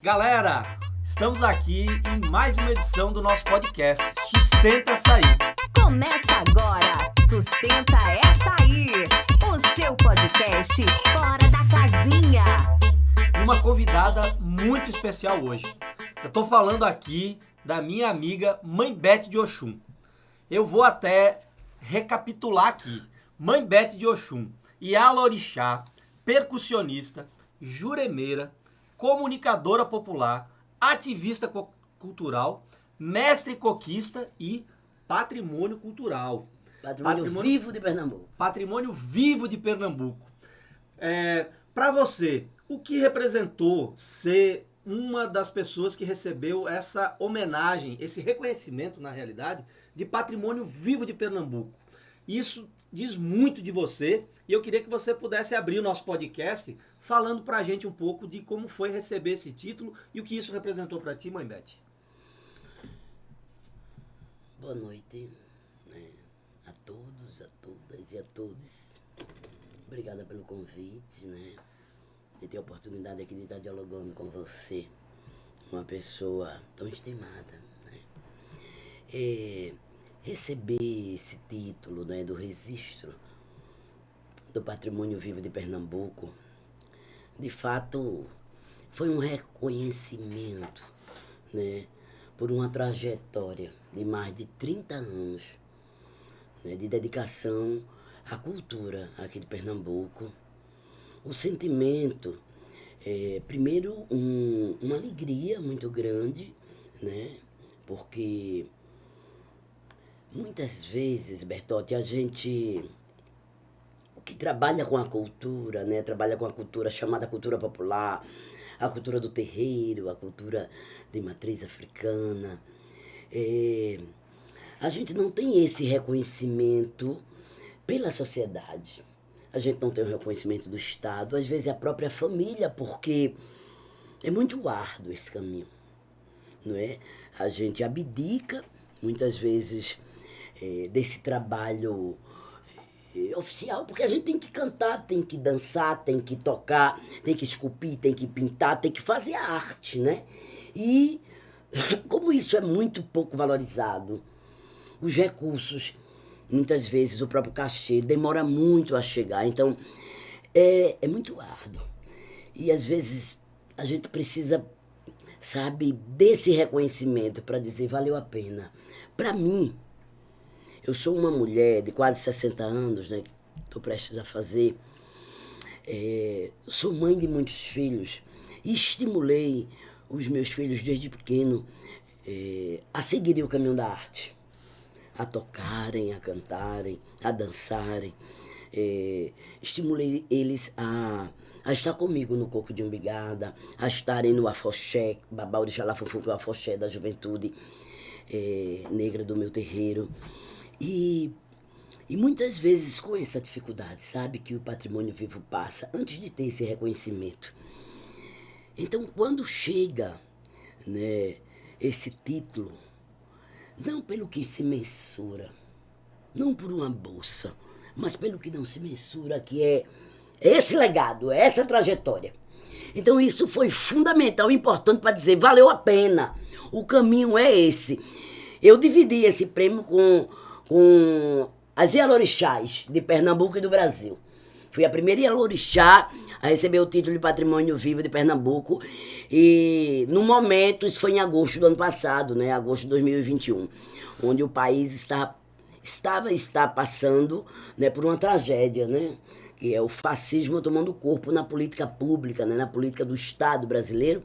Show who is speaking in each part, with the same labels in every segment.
Speaker 1: Galera, estamos aqui em mais uma edição do nosso podcast Sustenta Açaí.
Speaker 2: Começa agora, Sustenta Aí, o seu podcast fora da casinha.
Speaker 1: Uma convidada muito especial hoje. Eu tô falando aqui da minha amiga Mãe Bete de Oxum. Eu vou até recapitular aqui. Mãe Bete de Oxum, Yala Orixá, percussionista, juremeira, comunicadora popular, ativista cultural, mestre coquista e patrimônio cultural.
Speaker 3: Patrimônio,
Speaker 1: Patrimônio-
Speaker 3: vivo de Pernambuco.
Speaker 1: Patrimônio vivo de Pernambuco. É, Para você, o que representou ser uma das pessoas que recebeu essa homenagem, esse reconhecimento, na realidade, de patrimônio vivo de Pernambuco? Isso diz muito de você e eu queria que você pudesse abrir o nosso podcast falando pra gente um pouco de como foi receber esse título e o que isso representou pra ti, mãe Beth.
Speaker 3: Boa noite né, a todos, a todas e a todos. Obrigada pelo convite, né? De ter a oportunidade aqui de estar dialogando com você, uma pessoa tão estimada, né? É, receber esse título né, do registro do Patrimônio Vivo de Pernambuco, de fato, foi um reconhecimento, né? por uma trajetória de mais de 30 anos né, de dedicação à cultura aqui de Pernambuco. O sentimento, é, primeiro, um- uma alegria muito grande, né? porque muitas vezes, Bertotti, a gente que trabalha com a cultura, né? Trabalha com a cultura chamada cultura popular, a cultura do terreiro, a cultura de matriz africana. É, a gente não tem esse reconhecimento pela sociedade. A gente não tem o reconhecimento do Estado, às vezes é a própria família, porque é muito árduo esse caminho, não é? A gente abdica, muitas vezes, eh, desse trabalho oficial, porque a gente tem que cantar, tem que dançar, tem que tocar, tem que esculpir, tem que pintar, tem que fazer a arte, né? E como isso é muito pouco valorizado, os recursos, muitas vezes o próprio cachê demora muito a chegar, então é, é muito árduo. E às vezes a gente precisa, sabe, desse reconhecimento para dizer valeu a pena. Para mim, eu sou uma mulher de quase 60 anos, né? Estou prestes a fazer. É, sou mãe de muitos filhos e estimulei os meus filhos desde pequeno é, a seguirem o caminho da arte, a tocarem, a cantarem, a dançarem. É, estimulei eles a, a estar comigo no Coco de Umbigada, a estarem no Afoxé, Babau de Xalafufu, que é o Afoxé da juventude é, negra do meu terreiro. E, e muitas vezes com essa dificuldade, sabe, que o patrimônio vivo passa, antes de ter esse reconhecimento. Então, quando chega né, esse título, não pelo que se mensura, não por uma bolsa, mas pelo que não se mensura, que é esse legado, essa trajetória. Então, isso foi fundamental, importante para dizer, valeu a pena, o caminho é esse. Eu dividi esse prêmio com, com as Ialorixás de Pernambuco e do Brasil. Fui a primeira Ialorixá a receber o título de Patrimônio Vivo de Pernambuco. E, no momento, isso foi em agosto do ano passado, né? Agosto de 2021, onde o país está, estava está passando né, por uma tragédia, né? Que é o fascismo tomando corpo na política pública, né? Na política do Estado brasileiro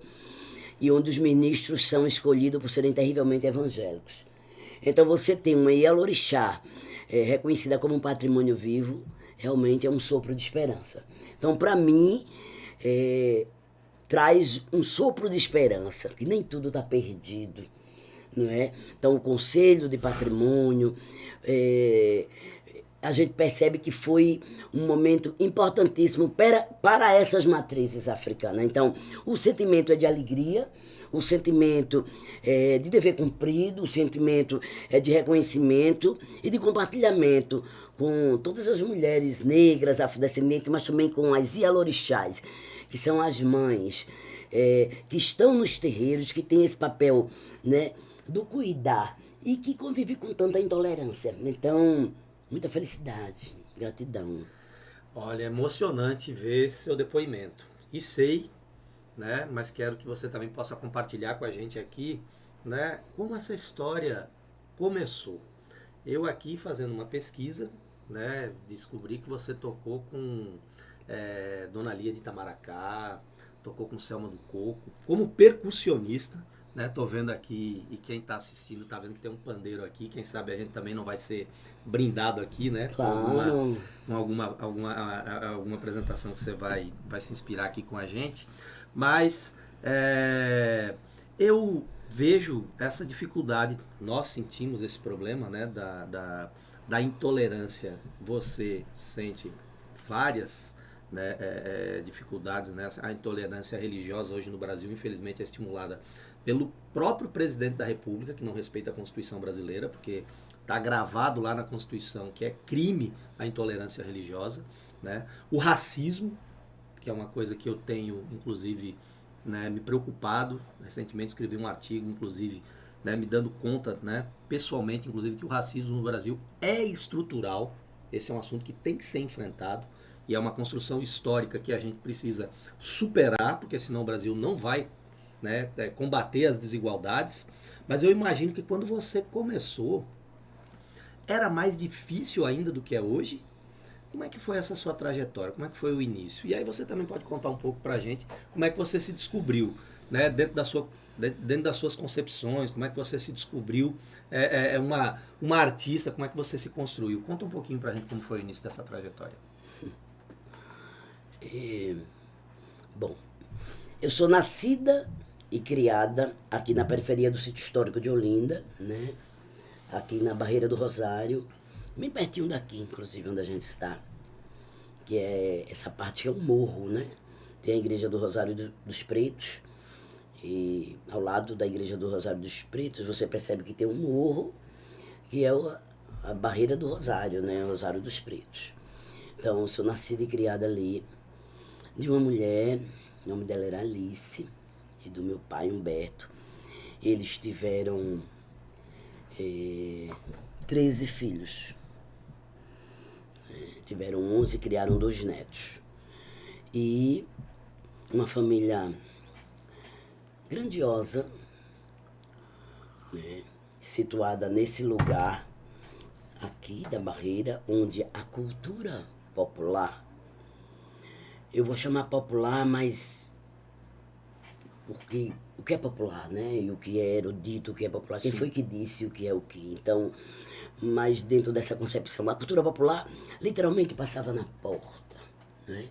Speaker 3: e onde os ministros são escolhidos por serem terrivelmente evangélicos. Então você tem uma Ialorixá é, reconhecida como um patrimônio vivo, realmente é um sopro de esperança. Então, para mim, é, traz um sopro de esperança, que nem tudo está perdido, não é? Então, o Conselho de Patrimônio, é, a gente percebe que foi um momento importantíssimo para, para essas matrizes africanas. Então, o sentimento é de alegria, o sentimento é, de dever cumprido, o sentimento é de reconhecimento e de compartilhamento com todas as mulheres negras, afrodescendentes, mas também com as Ialorixás, que são as mães é, que estão nos terreiros, que têm esse papel né, do cuidar e que convive com tanta intolerância. Então, muita felicidade, gratidão.
Speaker 1: Olha, é emocionante ver seu depoimento. E sei, né, mas quero que você também possa compartilhar com a gente aqui, né, como essa história começou. Eu aqui fazendo uma pesquisa, né, descobri que você tocou com é, Dona Lia de Itamaracá, tocou com Selma do Coco, como percussionista, né? Tô vendo aqui, e quem está assistindo tá vendo que tem um pandeiro aqui, quem sabe a gente também não vai ser brindado aqui, né?
Speaker 3: Claro.
Speaker 1: Com alguma, com alguma, alguma, alguma apresentação que você vai, vai se inspirar aqui com a gente. Mas é, eu vejo essa dificuldade, nós sentimos esse problema, né? Da, da, da intolerância. Você sente várias né, é, é, dificuldades, né? A intolerância religiosa hoje no Brasil, infelizmente, é estimulada pelo próprio presidente da República, que não respeita a Constituição brasileira, porque está gravado lá na Constituição que é crime a intolerância religiosa, né? O racismo, que é uma coisa que eu tenho, inclusive, né, me preocupado. Recentemente escrevi um artigo, inclusive, né, me dando conta, né, pessoalmente, inclusive, que o racismo no Brasil é estrutural. Esse é um assunto que tem que ser enfrentado e é uma construção histórica que a gente precisa superar, porque senão o Brasil não vai né, é, combater as desigualdades. Mas eu imagino que quando você começou, era mais difícil ainda do que é hoje. Como é que foi essa sua trajetória? Como é que foi o início? E aí você também pode contar um pouco pra gente como é que você se descobriu, né, dentro da sua dentro das suas concepções, como é que você se descobriu é, é, é uma, uma artista, como é que você se construiu. Conta um pouquinho pra gente como foi o início dessa trajetória.
Speaker 3: É, bom, eu sou nascida e criada aqui na periferia do sítio histórico de Olinda, né? Aqui na Barreira do Rosário, bem pertinho daqui, inclusive, onde a gente está. Que é essa parte é um morro, né? Tem a igreja do Rosário do, dos Pretos. E ao lado da igreja do Rosário dos Pretos, você percebe que tem um morro, que é o, a Barreira do Rosário, né? O Rosário dos Pretos. Então, eu sou nascida e criada ali de uma mulher, o nome dela era Alice e do meu pai Humberto. Eles tiveram é, 13 filhos. Tiveram 11 e criaram dois netos. E uma família grandiosa, né, situada nesse lugar aqui da Barreira, onde a cultura popular, eu vou chamar popular, mas porque o que é popular, né? E o que é erudito, o que é popular. Quem foi que disse o que é o que? Então, mas dentro dessa concepção, a cultura popular literalmente passava na porta, né?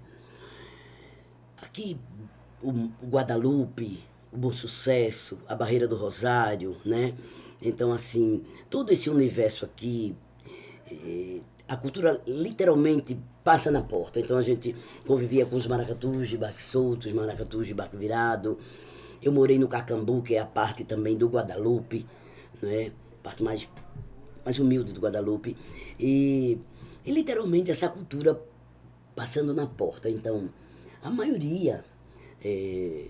Speaker 3: Aqui, o, Guadalupe, o Bom Sucesso, a Barreira do Rosário, né? Então, assim, todo esse universo aqui, eh, a cultura literalmente passa na porta. Então a gente convivia com os maracatus de barco solto, os maracatus de barco virado. Eu morei no Cacambu, que é a parte também do Guadalupe, né? Parte mais, mais humilde do Guadalupe. E, e literalmente essa cultura passando na porta. Então, a maioria é,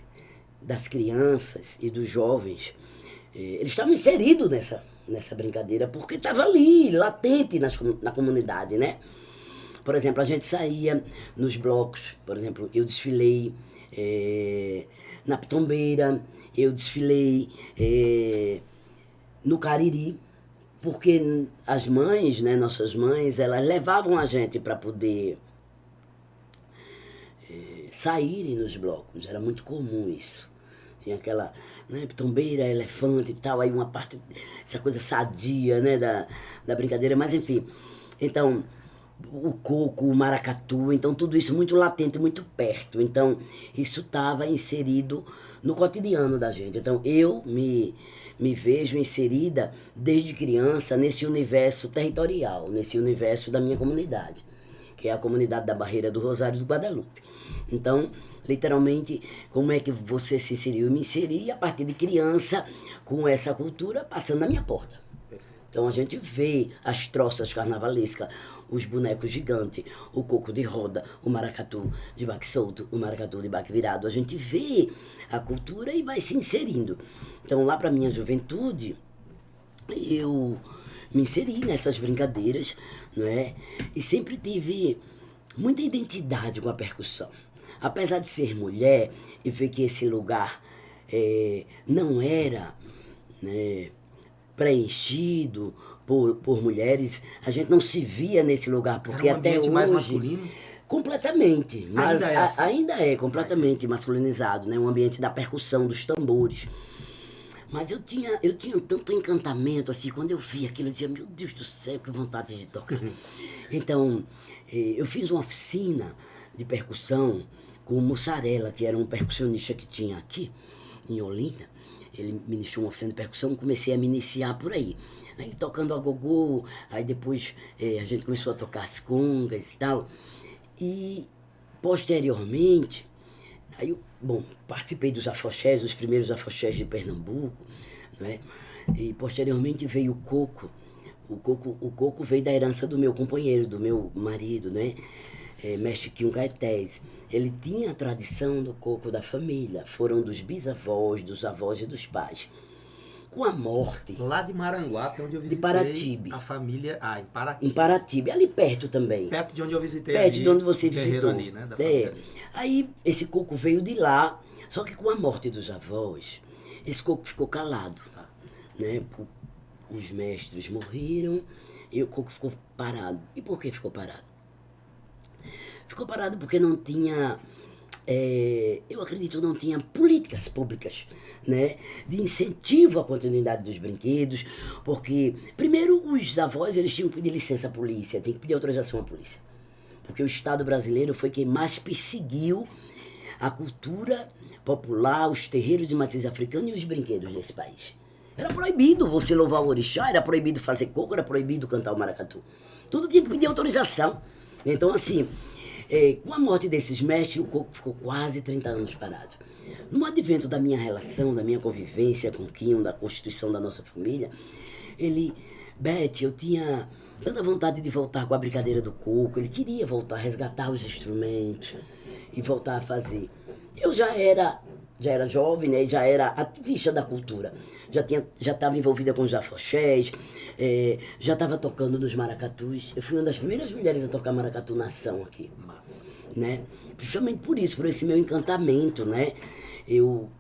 Speaker 3: das crianças e dos jovens, é, eles estavam inseridos nessa, nessa brincadeira porque estava ali, latente nas, na comunidade, né? Por exemplo, a gente saía nos blocos, por exemplo, eu desfilei é, na Pitombeira, eu desfilei no Cariri, porque as mães, né, nossas mães, elas levavam a gente para poder é, saírem nos blocos, era muito comum isso. Tinha aquela né, pitombeira, elefante e tal, aí uma parte, essa coisa sadia, né, da, da brincadeira, mas enfim. Então, o coco, o maracatu, então tudo isso muito latente, muito perto. Então, isso estava inserido no cotidiano da gente. Então, eu me, me vejo inserida desde criança nesse universo territorial, nesse universo da minha comunidade, que é a comunidade da Barreira do Rosário do Guadalupe. Então, literalmente, como é que você se inseriu? Eu me inseri a partir de criança com essa cultura passando na minha porta. Então a gente vê as troças carnavalescas, os bonecos gigantes, o coco de roda, o maracatu de baque solto, o maracatu de baque virado. A gente vê a cultura e vai se inserindo. Então, lá para minha juventude, eu me inseri nessas brincadeiras, não é? E sempre tive muita identidade com a percussão. Apesar de ser mulher e ver que esse lugar é, não era né, preenchido por, por mulheres, a gente não se via nesse lugar, porque
Speaker 1: Era um
Speaker 3: até hoje...
Speaker 1: mais masculino?
Speaker 3: Completamente, mas
Speaker 1: Ainda é
Speaker 3: a-
Speaker 1: assim?
Speaker 3: ainda é completamente masculinizado, né? Um ambiente da percussão, dos tambores. Mas eu tinha, eu tinha tanto encantamento, assim, quando eu vi aquilo, eu dizia, meu Deus do céu, que vontade de tocar. Então, eh, eu fiz uma oficina de percussão com o Mussarela, que era um percussionista que tinha aqui, em Olinda. Ele ministrou uma oficina de percussão, comecei a me iniciar por aí. Aí tocando a gogô, aí depois eh, a gente começou a tocar as congas e tal. E posteriormente, aí eu, bom, participei dos afoxés, os primeiros afoxés de Pernambuco, não é? E posteriormente veio o coco. O coco, o coco veio da herança do meu companheiro, do meu marido, né? É, mestre Quinho Caetés. Ele tinha a tradição do coco da família. Foram dos bisavós, dos avós e dos pais. Com a morte,
Speaker 1: Lá de Maranguape, onde eu visitei
Speaker 3: Paratibe.
Speaker 1: a família... Ah, em
Speaker 3: em
Speaker 1: Paratibe.
Speaker 3: Ali perto também.
Speaker 1: Perto de onde eu visitei
Speaker 3: Perto
Speaker 1: ali,
Speaker 3: de onde você visitou.
Speaker 1: ali, né?
Speaker 3: É. Aí esse coco veio de lá, só que com a morte dos avós, esse coco ficou calado.
Speaker 1: Tá.
Speaker 3: Né? Os mestres morreram e o coco ficou parado. E por que ficou parado? Ficou parado porque não tinha, é, eu acredito, não tinha políticas públicas né, de incentivo à continuidade dos brinquedos, porque, primeiro, os avós eles tinham que pedir licença à polícia, tinham que pedir autorização à polícia. Porque o Estado brasileiro foi quem mais perseguiu a cultura popular, os terreiros de matriz africana e os brinquedos desse país. Era proibido você louvar o orixá, era proibido fazer coco, era proibido cantar o maracatu. Tudo tinha que pedir autorização. Então, assim, eh, com a morte desses mestres, o coco ficou quase 30 anos parado. No advento da minha relação, da minha convivência com o Quinho, da constituição da nossa família, ele, Beth, eu tinha tanta vontade de voltar com a brincadeira do coco, ele queria voltar, resgatar os instrumentos e voltar a fazer. Eu já era, já era jovem, né, e já era ativista da cultura. Já tinha, já estava envolvida com os afoxés, eh, já estava tocando nos maracatus. Eu fui uma das primeiras mulheres a tocar maracatu na ação aqui
Speaker 1: Massa.
Speaker 3: né? Justamente por isso, por esse meu encantamento, né? Eu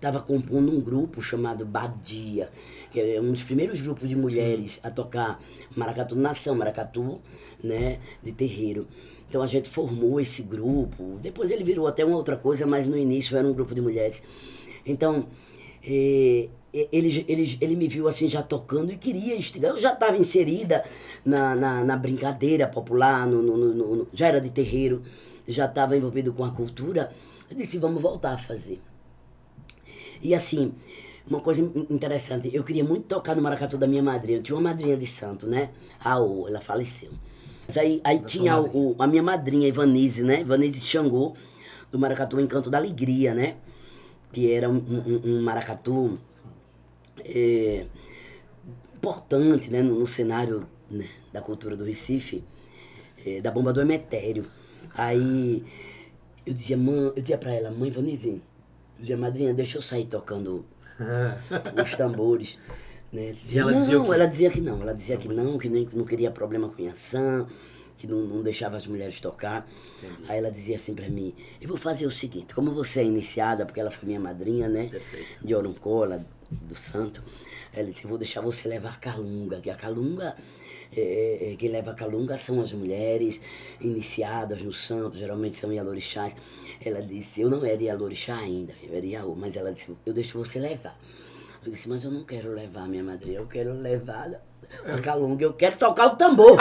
Speaker 3: estava compondo um grupo chamado Badia, que é um dos primeiros grupos de mulheres a tocar maracatu nação, maracatu, né, de terreiro. Então a gente formou esse grupo. Depois ele virou até uma outra coisa, mas no início era um grupo de mulheres. Então eh, ele, ele, ele me viu assim já tocando e queria instigar. Eu já estava inserida na, na, na brincadeira popular, no, no- no- no- já era de terreiro, já estava envolvido com a cultura. Eu disse, vamos voltar a fazer. E assim, uma coisa in- interessante, eu queria muito tocar no maracatu da minha madrinha. Eu tinha uma madrinha de santo, né? A O, ela faleceu. Mas aí, aí
Speaker 1: Da
Speaker 3: tinha o, a minha madrinha, Ivanise, né? Ivanise Xangô, do maracatu Encanto da Alegria, né? Que era um, um- um maracatu é, importante né, no, no cenário né, da cultura do Recife, é, da bomba do Emetério. Aí eu dizia, mãe, eu dizia pra ela, mãe Vanise, eu dizia, madrinha, deixa eu sair tocando os tambores. Né?
Speaker 1: E ela dizia
Speaker 3: não,
Speaker 1: quê?
Speaker 3: ela dizia que não, ela dizia que não, que nem, não queria problema com Yansan, que não, não deixava as mulheres tocar. Aí ela dizia assim pra mim, eu vou fazer o seguinte, como você é iniciada, porque ela foi minha madrinha, né?
Speaker 1: Perfeito.
Speaker 3: De Oroncola, do Santo, ela disse, eu vou deixar você levar a calunga, que a calunga, é, é, quem leva a calunga são as mulheres iniciadas no santo, geralmente são Ialorixás. Ela disse, eu não era Ialorixá ainda, eu era Iaú, mas ela disse, eu deixo você levar. Eu disse, mas eu não quero levar minha madrinha, eu quero levar a calunga, eu quero tocar o tambor.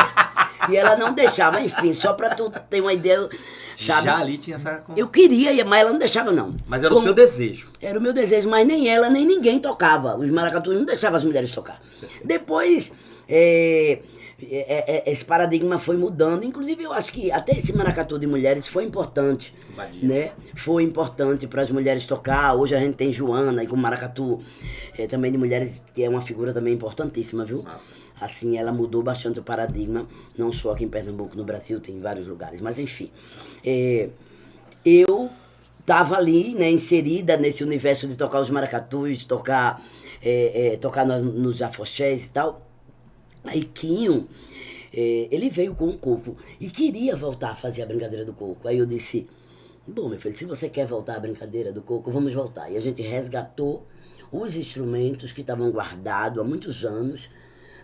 Speaker 3: E ela não deixava, enfim, só pra tu ter uma ideia, sabe?
Speaker 1: Já ali tinha essa...
Speaker 3: Eu queria, mas ela não deixava não.
Speaker 1: Mas era o
Speaker 3: Como-
Speaker 1: seu desejo.
Speaker 3: era o meu desejo, mas nem ela, nem ninguém tocava. Os maracatus não deixavam as mulheres tocar. Depois, é, é, é, esse paradigma foi mudando. Inclusive, eu acho que até esse maracatu de mulheres foi importante.
Speaker 1: Badia.
Speaker 3: Né? Foi importante para as mulheres tocar. Hoje a gente tem Joana e com maracatu é, também de mulheres, que é uma figura também importantíssima, viu?
Speaker 1: Massa.
Speaker 3: Assim, ela mudou bastante o paradigma, não só aqui em Pernambuco, no Brasil, tem em vários lugares. Mas enfim, é, eu estava ali, né, inserida nesse universo de tocar os maracatus, tocar, é, é, tocar nos, nos afoxés e tal. Aí Quinho, é, ele veio com o coco e queria voltar a fazer a brincadeira do coco. Aí eu disse, bom, meu filho, se você quer voltar à brincadeira do coco, vamos voltar. E a gente resgatou os instrumentos que estavam guardados há muitos anos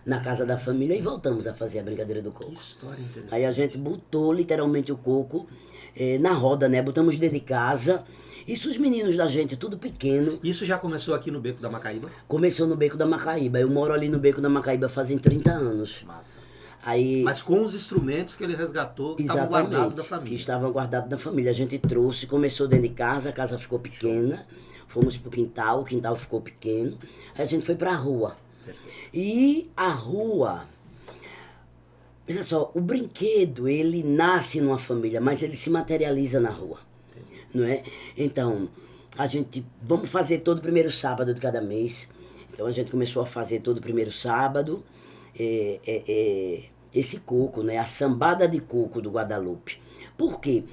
Speaker 3: na casa da família e voltamos a fazer a brincadeira do
Speaker 1: Que
Speaker 3: coco.
Speaker 1: história interessante.
Speaker 3: Aí a gente botou literalmente o coco eh, na roda, né? Botamos dentro de casa. Isso os meninos da gente, tudo pequeno,
Speaker 1: Isso já começou aqui no Beco da Macaíba?
Speaker 3: começou no Beco da Macaíba. Eu moro ali no Beco da Macaíba fazem 30 anos.
Speaker 1: Massa.
Speaker 3: Aí,
Speaker 1: Mas com os instrumentos que ele resgatou, que estavam guardados da
Speaker 3: que
Speaker 1: família.
Speaker 3: estavam guardados da família. A gente trouxe, começou dentro de casa, a casa ficou pequena. Fomos pro quintal, o quintal ficou pequeno. Aí a gente foi pra rua. E a rua, veja só, o brinquedo, ele nasce numa família, mas ele se materializa na rua. Não é? Então, a gente, vamos fazer todo primeiro sábado de cada mês. Então a gente começou a fazer todo primeiro sábado é, é, é, esse coco, né? A sambada de coco do Guadalupe. Por quê?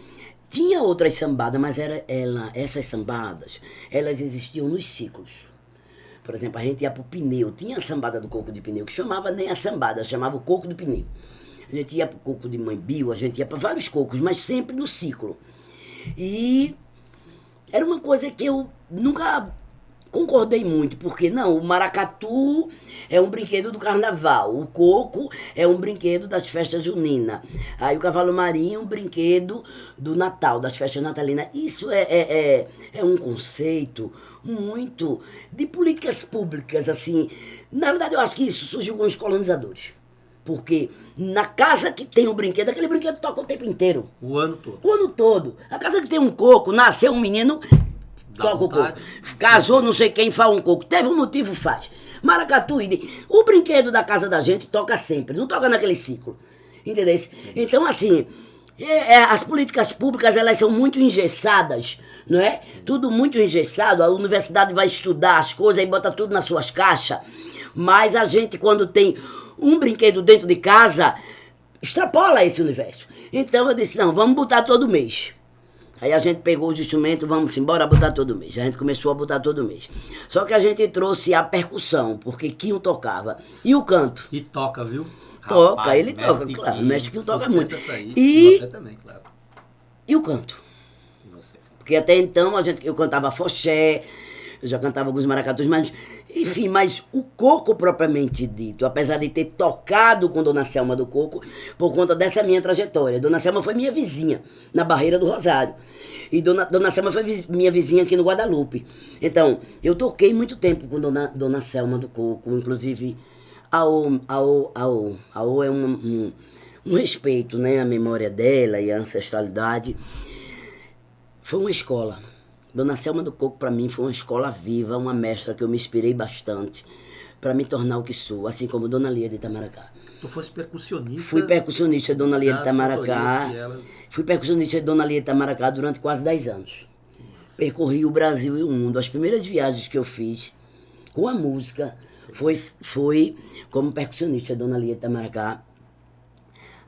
Speaker 3: Tinha outras sambadas, mas era ela, essas sambadas, elas existiam nos ciclos. Por exemplo, a gente ia pro pneu. Tinha a sambada do coco de pneu, que chamava nem a sambada, chamava o coco do pneu. A gente ia pro coco de mãe Bio, a gente ia para vários cocos, mas sempre no ciclo. E era uma coisa que eu nunca concordei muito, porque não, o maracatu é um brinquedo do carnaval, o coco é um brinquedo das festas juninas, aí o cavalo marinho é um brinquedo do Natal, das festas natalinas. Isso é, é, é, é um conceito muito de políticas públicas, assim. Na verdade, eu acho que isso surgiu com os colonizadores. Porque na casa que tem o brinquedo, aquele brinquedo toca o tempo inteiro.
Speaker 1: O ano todo.
Speaker 3: O ano todo. A casa que tem um coco, nasceu um menino,
Speaker 1: Dá
Speaker 3: toca o
Speaker 1: vontade.
Speaker 3: coco. Casou não sei quem, faz um coco. Teve um motivo, faz. Maracatu, o brinquedo da casa da gente toca sempre, não toca naquele ciclo. Entendeu? Então, assim, é- é, as políticas públicas, elas são muito engessadas, não é? Tudo muito engessado. A universidade vai estudar as coisas e bota tudo nas suas caixas. Mas a gente, quando tem um brinquedo dentro de casa, extrapola esse universo. Então eu disse, não, vamos botar todo mês. Aí a gente pegou os instrumentos, vamos embora botar todo mês. A gente começou a botar todo mês. Só que a gente trouxe a percussão, porque Quinho tocava. E o canto.
Speaker 1: E toca, viu?
Speaker 3: Toca,
Speaker 1: Rapaz,
Speaker 3: ele toca, claro,
Speaker 1: Quinho,
Speaker 3: mestre Quinho toca muito.
Speaker 1: Aí.
Speaker 3: E-
Speaker 1: Você também, claro.
Speaker 3: E o canto.
Speaker 1: E você.
Speaker 3: Porque até então a gente, eu cantava foché, eu já cantava alguns maracatus, mas, enfim, mas o coco propriamente dito, apesar de ter tocado com Dona Selma do Coco, por conta dessa minha trajetória. Dona Selma foi minha vizinha, na Barreira do Rosário. E Dona, Dona Selma foi viz- minha vizinha aqui no Guadalupe. Então, eu toquei muito tempo com Dona, Dona Selma do Coco, inclusive a O, a O, a O, a O é um, um, um respeito, né, à memória dela e à ancestralidade. Foi uma escola. Dona Selma do Coco, para mim, foi uma escola viva, uma mestra que eu me inspirei bastante para me tornar o que sou, assim como Dona Lia de Itamaracá.
Speaker 1: Tu fosse percussionista.
Speaker 3: Fui percussionista de Dona Lia de Itamaracá.
Speaker 1: elas-
Speaker 3: Fui percussionista de Dona Lia de Itamaracá durante quase 10 anos. Percorri o Brasil e o mundo. As primeiras viagens que eu fiz com a música foi, foi como percussionista de Dona Lia de Itamaracá.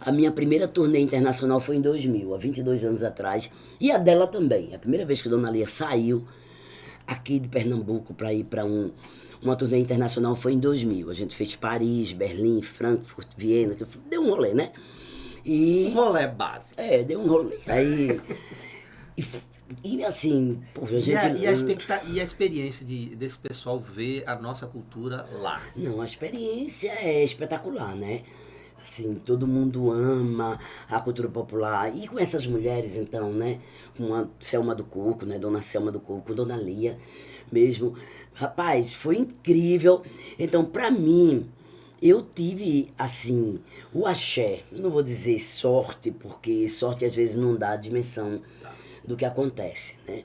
Speaker 3: A minha primeira turnê internacional foi em 2000, há 22 anos atrás. E a dela também. A primeira vez que Dona Lia saiu aqui de Pernambuco para ir para um, uma turnê internacional foi em 2000. A gente fez Paris, Berlim, Frankfurt, Viena. Deu um rolê, né? E...
Speaker 1: Um rolê básico.
Speaker 3: É, deu um rolê. Aí. E, e assim, pô, a
Speaker 1: E
Speaker 3: gente.
Speaker 1: a, e a expecta- e a experiência de, desse pessoal ver a nossa cultura lá?
Speaker 3: Não, a experiência é espetacular, né? Assim, todo mundo ama a cultura popular. E com essas mulheres, então, né? Com a Selma do Coco, né? Dona Selma do Coco, Dona Lia mesmo. Rapaz, foi incrível. Então, pra mim, eu tive, assim, o axé. Não vou dizer sorte, porque sorte às vezes não dá a dimensão do que acontece, né?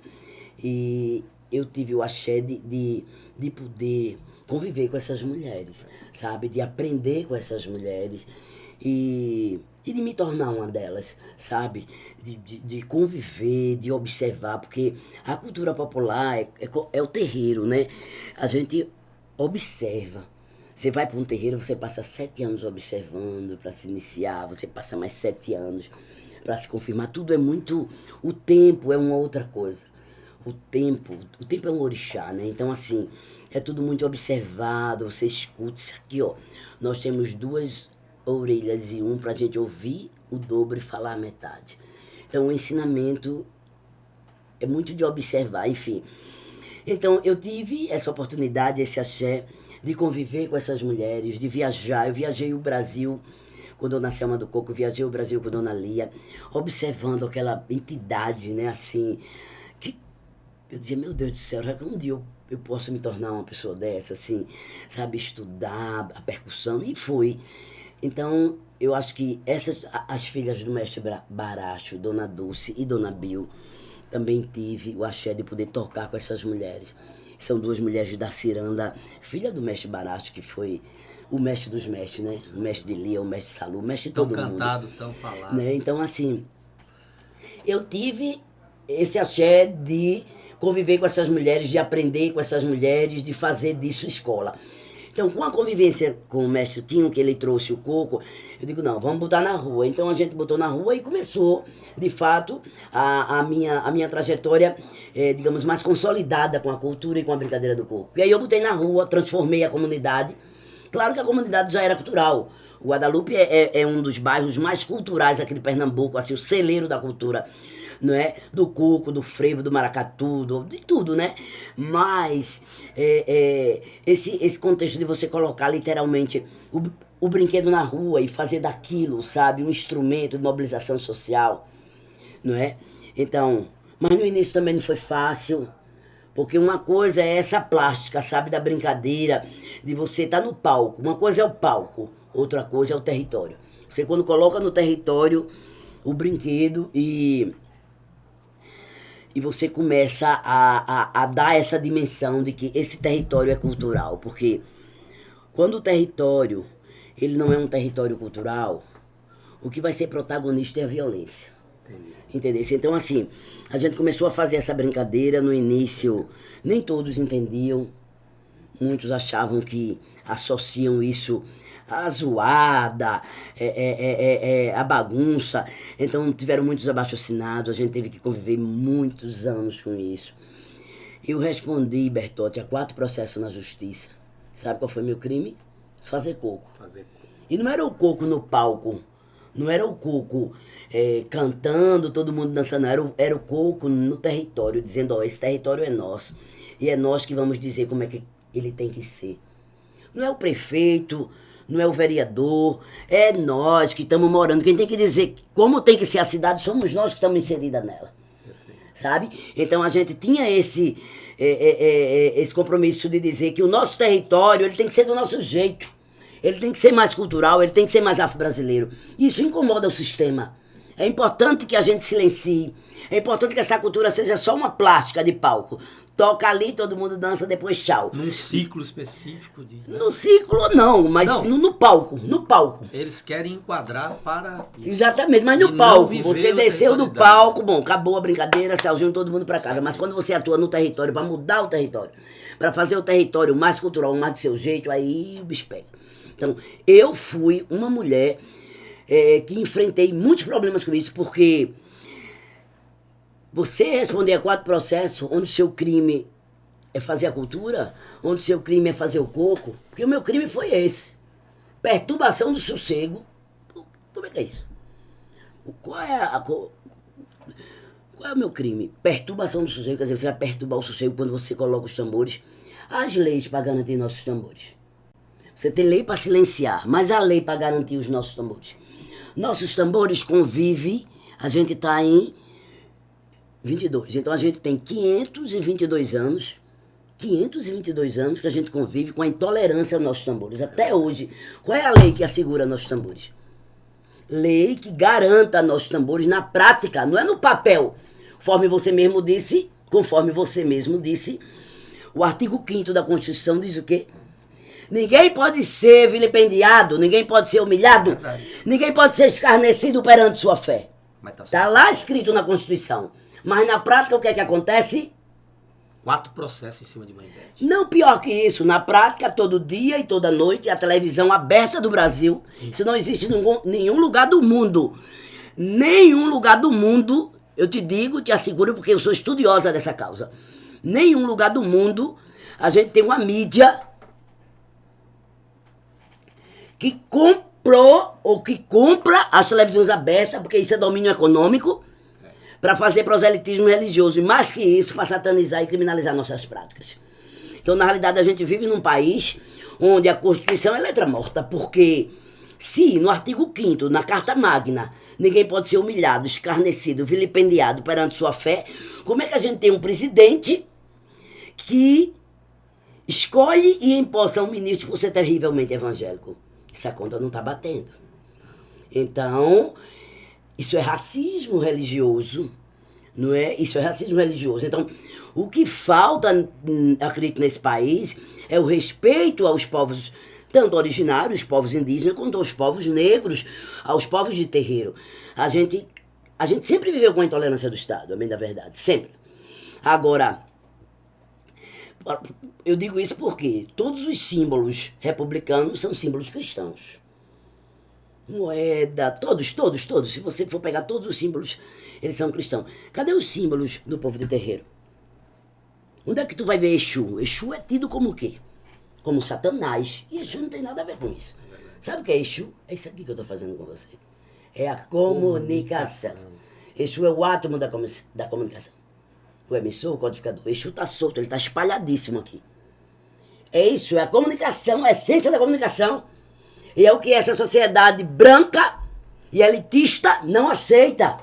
Speaker 3: E eu tive o axé de, de, de poder conviver com essas mulheres, sabe? De aprender com essas mulheres e, e de me tornar uma delas, sabe? De, de, de conviver, de observar, porque a cultura popular é, é, é o terreiro, né? A gente observa. Você vai para um terreiro, você passa sete anos observando para se iniciar, você passa mais sete anos para se confirmar. Tudo é muito. O tempo é uma outra coisa. O tempo, o tempo é um orixá, né? Então, assim, é tudo muito observado, você escuta isso aqui, ó. Nós temos duas orelhas e um para a gente ouvir o dobro e falar a metade. Então, o ensinamento é muito de observar, enfim. Então, eu tive essa oportunidade, esse axé, de conviver com essas mulheres, de viajar. Eu viajei o Brasil com Dona Selma do Coco, viajei o Brasil com Dona Lia, observando aquela entidade, né, assim, que eu dizia, meu Deus do céu, já que um dia eu, eu posso me tornar uma pessoa dessa, assim, sabe, estudar a percussão, e foi. Então, eu acho que essas, as filhas do mestre Baracho, Dona Dulce e Dona Bill, também tive o axé de poder tocar com essas mulheres. São duas mulheres da Ciranda, filha do mestre Baracho, que foi o mestre dos mestres, né? O mestre de Lia, o mestre Salu, o mestre de todo
Speaker 1: tão
Speaker 3: mundo.
Speaker 1: cantado, tão falado.
Speaker 3: Né? Então, assim, eu tive esse axé de conviver com essas mulheres, de aprender com essas mulheres, de fazer disso escola. Então, com a convivência com o mestre Quinho, que ele trouxe o coco, eu digo, não, vamos botar na rua. Então a gente botou na rua e começou, de fato, a, a, minha, a minha trajetória, é, digamos, mais consolidada com a cultura e com a brincadeira do coco. E aí eu botei na rua, transformei a comunidade. Claro que a comunidade já era cultural. Guadalupe é, é, é um dos bairros mais culturais aqui de Pernambuco, assim, o celeiro da cultura não é? Do coco, do frevo, do maracatu, do, de tudo, né? Mas é, é, esse, esse contexto de você colocar literalmente o, o brinquedo na rua e fazer daquilo, sabe, um instrumento de mobilização social, não é? Então, mas no início também não foi fácil, porque uma coisa é essa plástica, sabe, da brincadeira, de você estar tá no palco. Uma coisa é o palco, outra coisa é o território. Você quando coloca no território o brinquedo e e você começa a, a, a, dar essa dimensão de que esse território é cultural. Porque quando o território ele não é um território cultural, o que vai ser protagonista é a violência. Entendeu? Então, assim, a gente começou a fazer essa brincadeira no início, nem todos entendiam, muitos achavam que associam isso a zoada, é, é, é, a bagunça. Então tiveram muitos abaixo-assinados, a gente teve que conviver muitos anos com isso. Eu respondi, Bertotti, a quatro processos na justiça. Sabe qual foi meu crime? Fazer coco. Fazer coco. E não era o coco no palco, não era o coco é, cantando, todo mundo dançando, era o, era o coco no território, dizendo, ó, esse território é nosso. E é nós que vamos dizer como é que ele tem que ser. Não é o prefeito, não é o vereador, é nós que estamos morando. Quem tem que dizer como tem que ser a cidade somos nós que estamos inseridos nela. Sabe? Então a gente tinha esse, é, é, é, é, esse compromisso de dizer que o nosso território ele tem que ser do nosso jeito. Ele tem que ser mais cultural, ele tem que ser mais afro-brasileiro. Isso incomoda o sistema. É importante que a gente silencie. É importante que essa cultura seja só uma plástica de palco toca ali, todo mundo dança, depois tchau.
Speaker 1: Num ciclo específico? De...
Speaker 3: No ciclo não, mas não. No, no, palco, no palco.
Speaker 1: Eles querem enquadrar para
Speaker 3: isso. Exatamente, mas no e palco, você desceu do palco, bom, acabou a brincadeira, tchauzinho, todo mundo para casa. Mas quando você atua no território, para mudar o território, para fazer o território mais cultural, mais do seu jeito, aí o bicho pega. Então, eu fui uma mulher é, que enfrentei muitos problemas com isso, porque você responder a quatro processos onde o seu crime é fazer a cultura, onde o seu crime é fazer o coco, porque o meu crime foi esse. Perturbação do sossego. Como é que é isso? Qual é a. Qual é o meu crime? Perturbação do sossego, quer dizer, você vai perturbar o sossego quando você coloca os tambores. As leis para garantir nossos tambores. Você tem lei para silenciar, mas a lei para garantir os nossos tambores. Nossos tambores convivem, a gente está em 22. Então a gente tem 522 anos, 522 anos que a gente convive com a intolerância aos nossos tambores. Até hoje, qual é a lei que assegura nossos tambores? Lei que garanta nossos tambores na prática, não é no papel. Conforme você mesmo disse, conforme você mesmo disse, o artigo 5 da Constituição diz o quê? Ninguém pode ser vilipendiado, ninguém pode ser humilhado,
Speaker 1: Verdade.
Speaker 3: ninguém pode ser escarnecido perante sua fé.
Speaker 1: Mas tá
Speaker 3: Está
Speaker 1: certo.
Speaker 3: lá escrito na Constituição. Mas na prática, o que é que acontece?
Speaker 1: Quatro processos em cima de Mãe Beth.
Speaker 3: Não pior que isso. Na prática, todo dia e toda noite, a televisão aberta do Brasil, isso não existe em nenhum lugar do mundo. Nenhum lugar do mundo, eu te digo, te asseguro, porque eu sou estudiosa dessa causa. Nenhum lugar do mundo a gente tem uma mídia que comprou ou que compra as televisões abertas, porque isso é domínio econômico, para fazer proselitismo religioso. E mais que isso, para satanizar e criminalizar nossas práticas. Então, na realidade, a gente vive num país onde a Constituição é letra morta, porque se no artigo 5 na Carta Magna, ninguém pode ser humilhado, escarnecido, vilipendiado perante sua fé, como é que a gente tem um presidente que escolhe e empossa um ministro por ser terrivelmente evangélico? Essa conta não está batendo. Então, isso é racismo religioso, não é? Isso é racismo religioso. Então, o que falta, hum, acredito, nesse país é o respeito aos povos, tanto originários, os povos indígenas, quanto aos povos negros, aos povos de terreiro. A gente, a gente sempre viveu com a intolerância do Estado, a da verdade, sempre. Agora, eu digo isso porque todos os símbolos republicanos são símbolos cristãos moeda, todos, todos, todos. Se você for pegar todos os símbolos, eles são cristãos. Cadê os símbolos do povo de terreiro? Onde é que tu vai ver Exu? Exu é tido como o quê? Como Satanás. E Exu não tem nada a ver com isso. Sabe o que é Exu? É isso aqui que eu estou fazendo com você. É a comunicação. Exu é o átomo da, da comunicação. O emissor, o codificador. Exu está solto, ele está espalhadíssimo aqui. É isso, é a comunicação, a essência da comunicação. E é o que essa sociedade branca e elitista não aceita.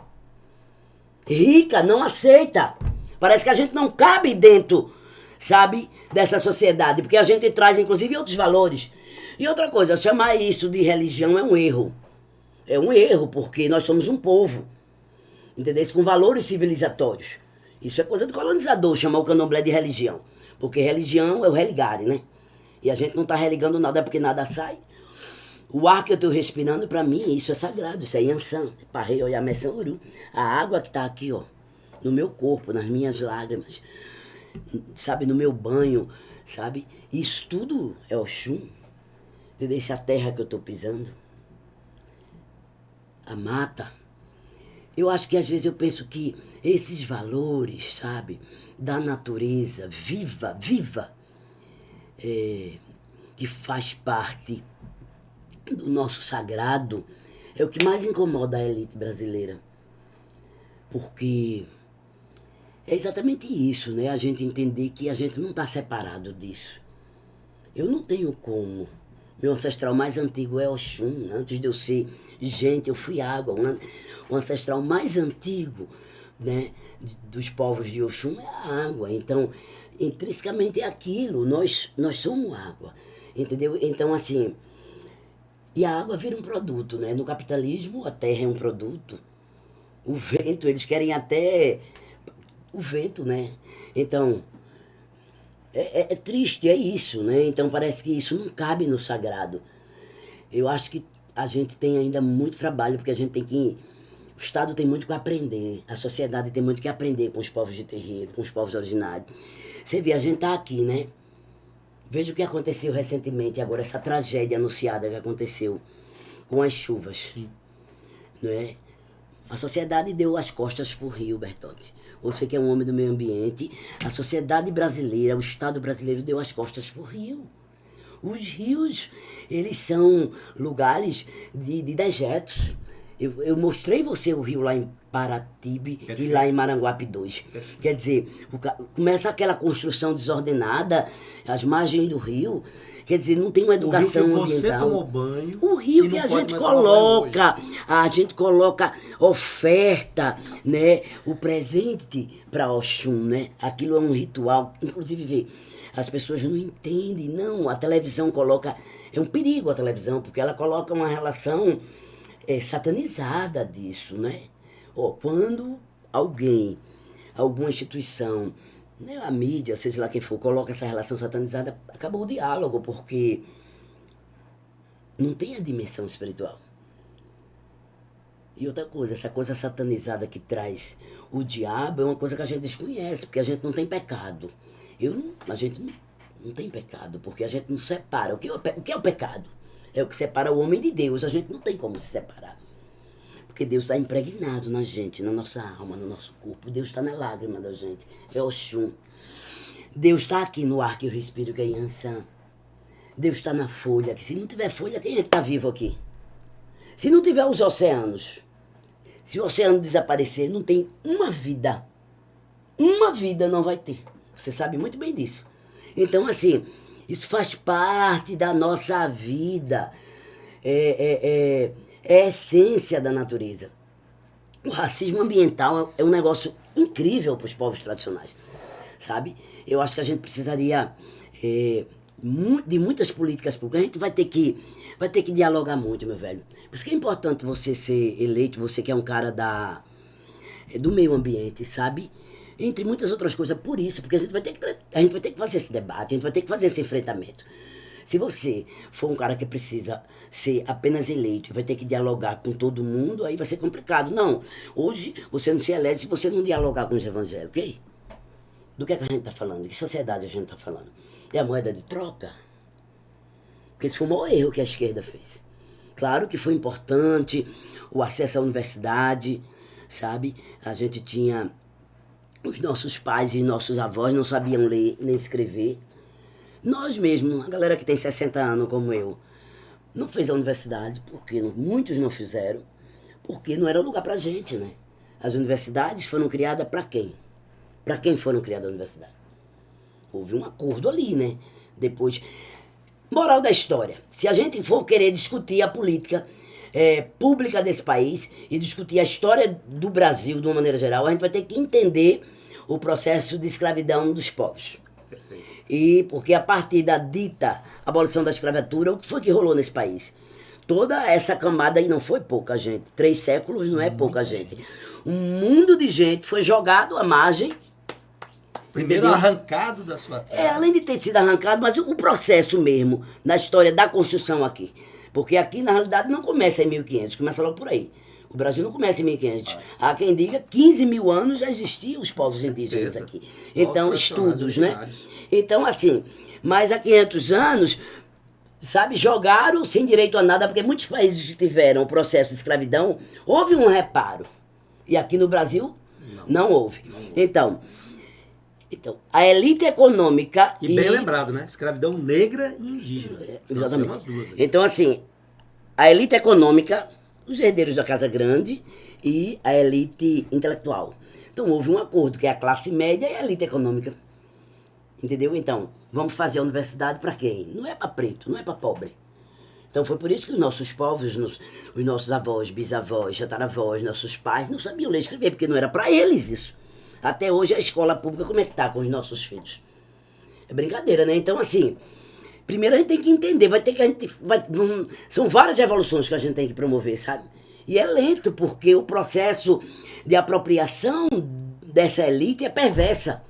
Speaker 3: Rica não aceita. Parece que a gente não cabe dentro, sabe, dessa sociedade, porque a gente traz inclusive outros valores. E outra coisa, chamar isso de religião é um erro. É um erro, porque nós somos um povo, entendeu? Com valores civilizatórios. Isso é coisa do colonizador, chamar o candomblé de religião. Porque religião é o religare, né? E a gente não está religando nada porque nada sai. O ar que eu estou respirando, para mim, isso é sagrado, isso é Yansan, Parrei, Oyamé, Uru. A água que está aqui, ó, no meu corpo, nas minhas lágrimas, sabe, no meu banho, sabe? Isso tudo é Oxum. Entendeu? Essa terra que eu estou pisando. A mata. Eu acho que às vezes eu penso que esses valores, sabe, da natureza viva, viva, é, que faz parte do nosso sagrado, é o que mais incomoda a elite brasileira. Porque é exatamente isso, né? A gente entender que a gente não está separado disso. Eu não tenho como. Meu ancestral mais antigo é Oxum. Antes de eu ser gente, eu fui água. O an- O ancestral mais antigo né, dos povos de Oxum é a água. Então, intrinsecamente é aquilo. Nós, nós somos água. Entendeu? Então, assim. E a água vira um produto, né? No capitalismo, a terra é um produto. O vento, eles querem até o vento, né? Então, é, é- é triste, é isso, né? Então parece que isso não cabe no sagrado. Eu acho que a gente tem ainda muito trabalho, porque a gente tem que. O Estado tem muito que aprender, a sociedade tem muito que aprender com os povos de terreiro, com os povos originários. Você vê, a gente tá aqui, né? Veja o que aconteceu recentemente, agora essa tragédia anunciada que aconteceu com as chuvas
Speaker 1: Sim.
Speaker 3: não é? A sociedade deu as costas pro Rio, Bertotti. Você que é um homem do meio ambiente, a sociedade brasileira, o Estado brasileiro deu as costas pro Rio. Os rios, eles são lugares de, de dejetos. Eu, eu mostrei você o rio lá em Paratibe e lá em Maranguape 2.
Speaker 1: Perfeito.
Speaker 3: Quer dizer, o começa aquela construção desordenada, as margens do rio. Quer dizer, não tem uma
Speaker 1: O rio
Speaker 3: educação
Speaker 1: que você
Speaker 3: ambiental.
Speaker 1: tomou banho.
Speaker 3: O rio que a gente coloca, a gente coloca oferta, né? O presente para Oxum, né? Aquilo é um ritual. Inclusive, vê, as pessoas não entendem, não. A televisão coloca. É um perigo a televisão, porque ela coloca uma relação é, satanizada disso, né? Ó, quando alguém alguma instituição, né, a mídia, seja lá quem for, coloca essa relação satanizada, acabou o diálogo, porque não tem a dimensão espiritual. E outra coisa, essa coisa satanizada que traz o diabo é uma coisa que a gente desconhece, porque a gente não tem pecado. Eu não, a gente não, não tem pecado, porque a gente não separa. O que, é o que é o pecado? É o que separa o homem de Deus. A gente não tem como se separar. Porque Deus está impregnado na gente, na nossa alma, no nosso corpo. Deus está na lágrima da gente. É o chum. Deus está aqui no ar que eu respiro, que é Yansan. Deus está na folha. Que se não tiver folha, quem é que está vivo aqui? Se não tiver os oceanos, se o oceano desaparecer, não tem uma vida. Uma vida não vai ter. Você sabe muito bem disso. Então, assim, isso faz parte da nossa vida. É, é, é, é a essência da natureza. O racismo ambiental é um negócio incrível para os povos tradicionais, sabe? Eu acho que a gente precisaria é, de muitas políticas públicas. A gente vai ter que vai ter que dialogar muito, meu velho. Por isso que é importante você ser eleito, você que é um cara da, do meio ambiente, sabe? Entre muitas outras coisas, por isso, porque a gente vai ter que, a gente vai ter que fazer esse debate, a gente vai ter que fazer esse enfrentamento. Se você for um cara que precisa ser apenas eleito e vai ter que dialogar com todo mundo, aí vai ser complicado. Não, hoje você não se elege se você não dialogar com os evangélicos, ok? Do que, é que a gente está falando? De que sociedade a gente está falando? É a moeda de troca? Porque esse foi o maior erro que a esquerda fez. Claro que foi importante o acesso à universidade, sabe? A gente tinha. Os nossos pais e nossos avós não sabiam ler nem escrever. Nós mesmos, a galera que tem 60 anos como eu, não fez a universidade, porque muitos não fizeram, porque não era lugar pra gente, né? As universidades foram criadas para quem? Para quem foram criadas as universidades? Houve um acordo ali, né? Depois, Moral da história: se a gente for querer discutir a política é, pública desse país e discutir a história do Brasil de uma maneira geral, a gente vai ter que entender o processo de escravidão dos povos. Perfeito. E porque a partir da dita abolição da escravatura, o que foi que rolou nesse país? Toda essa camada aí não foi pouca gente. Três séculos não é pouca gente. Um mundo de gente foi jogado à margem
Speaker 1: Primeiro arrancado da sua terra.
Speaker 3: É, além de ter sido arrancado, mas o processo mesmo, na história da construção aqui. Porque aqui, na realidade, não começa em 1500, começa logo por aí. O Brasil não começa em 1500. Há quem diga 15 mil anos já existiam os povos indígenas aqui. Então, estudos, né? Então, assim, mas há 500 anos, sabe, jogaram sem direito a nada, porque muitos países que tiveram o processo de escravidão, houve um reparo. E aqui no Brasil, não, não houve. Não houve. Então, então, a elite econômica.
Speaker 1: E bem e... lembrado, né? Escravidão negra e indígena. É,
Speaker 3: exatamente. Então, assim, a elite econômica, os herdeiros da Casa Grande e a elite intelectual. Então, houve um acordo que é a classe média e a elite econômica. Entendeu? Então, vamos fazer a universidade para quem? Não é para preto, não é para pobre. Então foi por isso que os nossos povos, nos, os nossos avós, bisavós, tataravós, nossos pais não sabiam ler e escrever, porque não era para eles isso. Até hoje a escola pública, como é que tá com os nossos filhos? É brincadeira, né? Então, assim, primeiro a gente tem que entender, vai ter que a gente. Vai, são várias revoluções que a gente tem que promover, sabe? E é lento, porque o processo de apropriação dessa elite é perversa.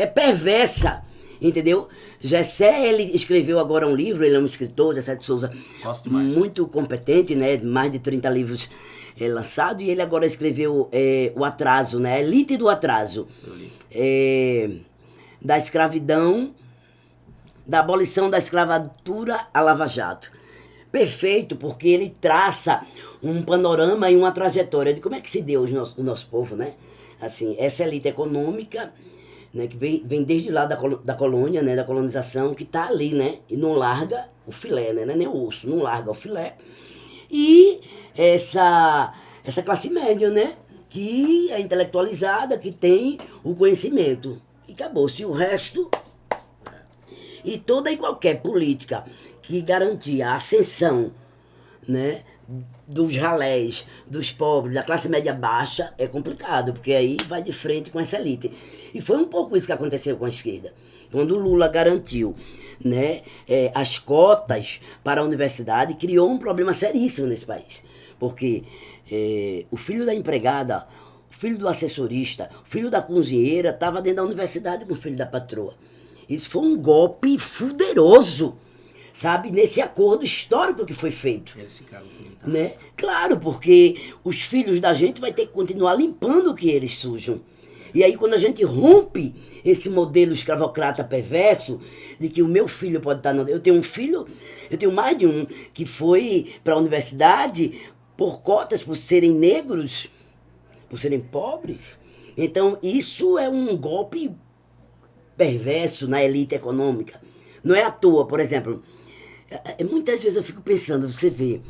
Speaker 3: É perversa. Entendeu? Gessé, ele escreveu agora um livro, ele é um escritor, Gessé de Souza, muito competente, né? Mais de 30 livros é, lançado, e ele agora escreveu é, O Atraso, né? Elite do Atraso. É, da escravidão, da abolição da escravatura a Lava Jato. Perfeito, porque ele traça um panorama e uma trajetória de como é que se deu o nosso, o nosso povo, né? Assim, essa elite econômica, né, que vem, vem desde lá da, da colônia, né, da colonização, que está ali, né? E não larga o filé, né? É nem o osso, não larga o filé. E essa, essa classe média, né? Que é intelectualizada, que tem o conhecimento. E acabou-se o resto. E toda e qualquer política que garantia a ascensão né, dos ralés, dos pobres, da classe média baixa, é complicado, porque aí vai de frente com essa elite. E foi um pouco isso que aconteceu com a esquerda. Quando o Lula garantiu né, é, as cotas para a universidade, criou um problema seríssimo nesse país. Porque é, o filho da empregada, filho do assessorista, o filho da cozinheira estava dentro da universidade com o filho da patroa. Isso foi um golpe fuderoso, sabe? Nesse acordo histórico que foi feito.
Speaker 1: Eles ficaram com
Speaker 3: Né? Claro, porque os filhos da gente vai ter que continuar limpando o que eles sujam. E aí, quando a gente rompe esse modelo escravocrata perverso, de que o meu filho pode estar. Eu tenho um filho, eu tenho mais de um, que foi para a universidade por cotas, por serem negros, por serem pobres. Então, isso é um golpe perverso na elite econômica. Não é à toa, por exemplo, é, é, muitas vezes eu fico pensando, você vê,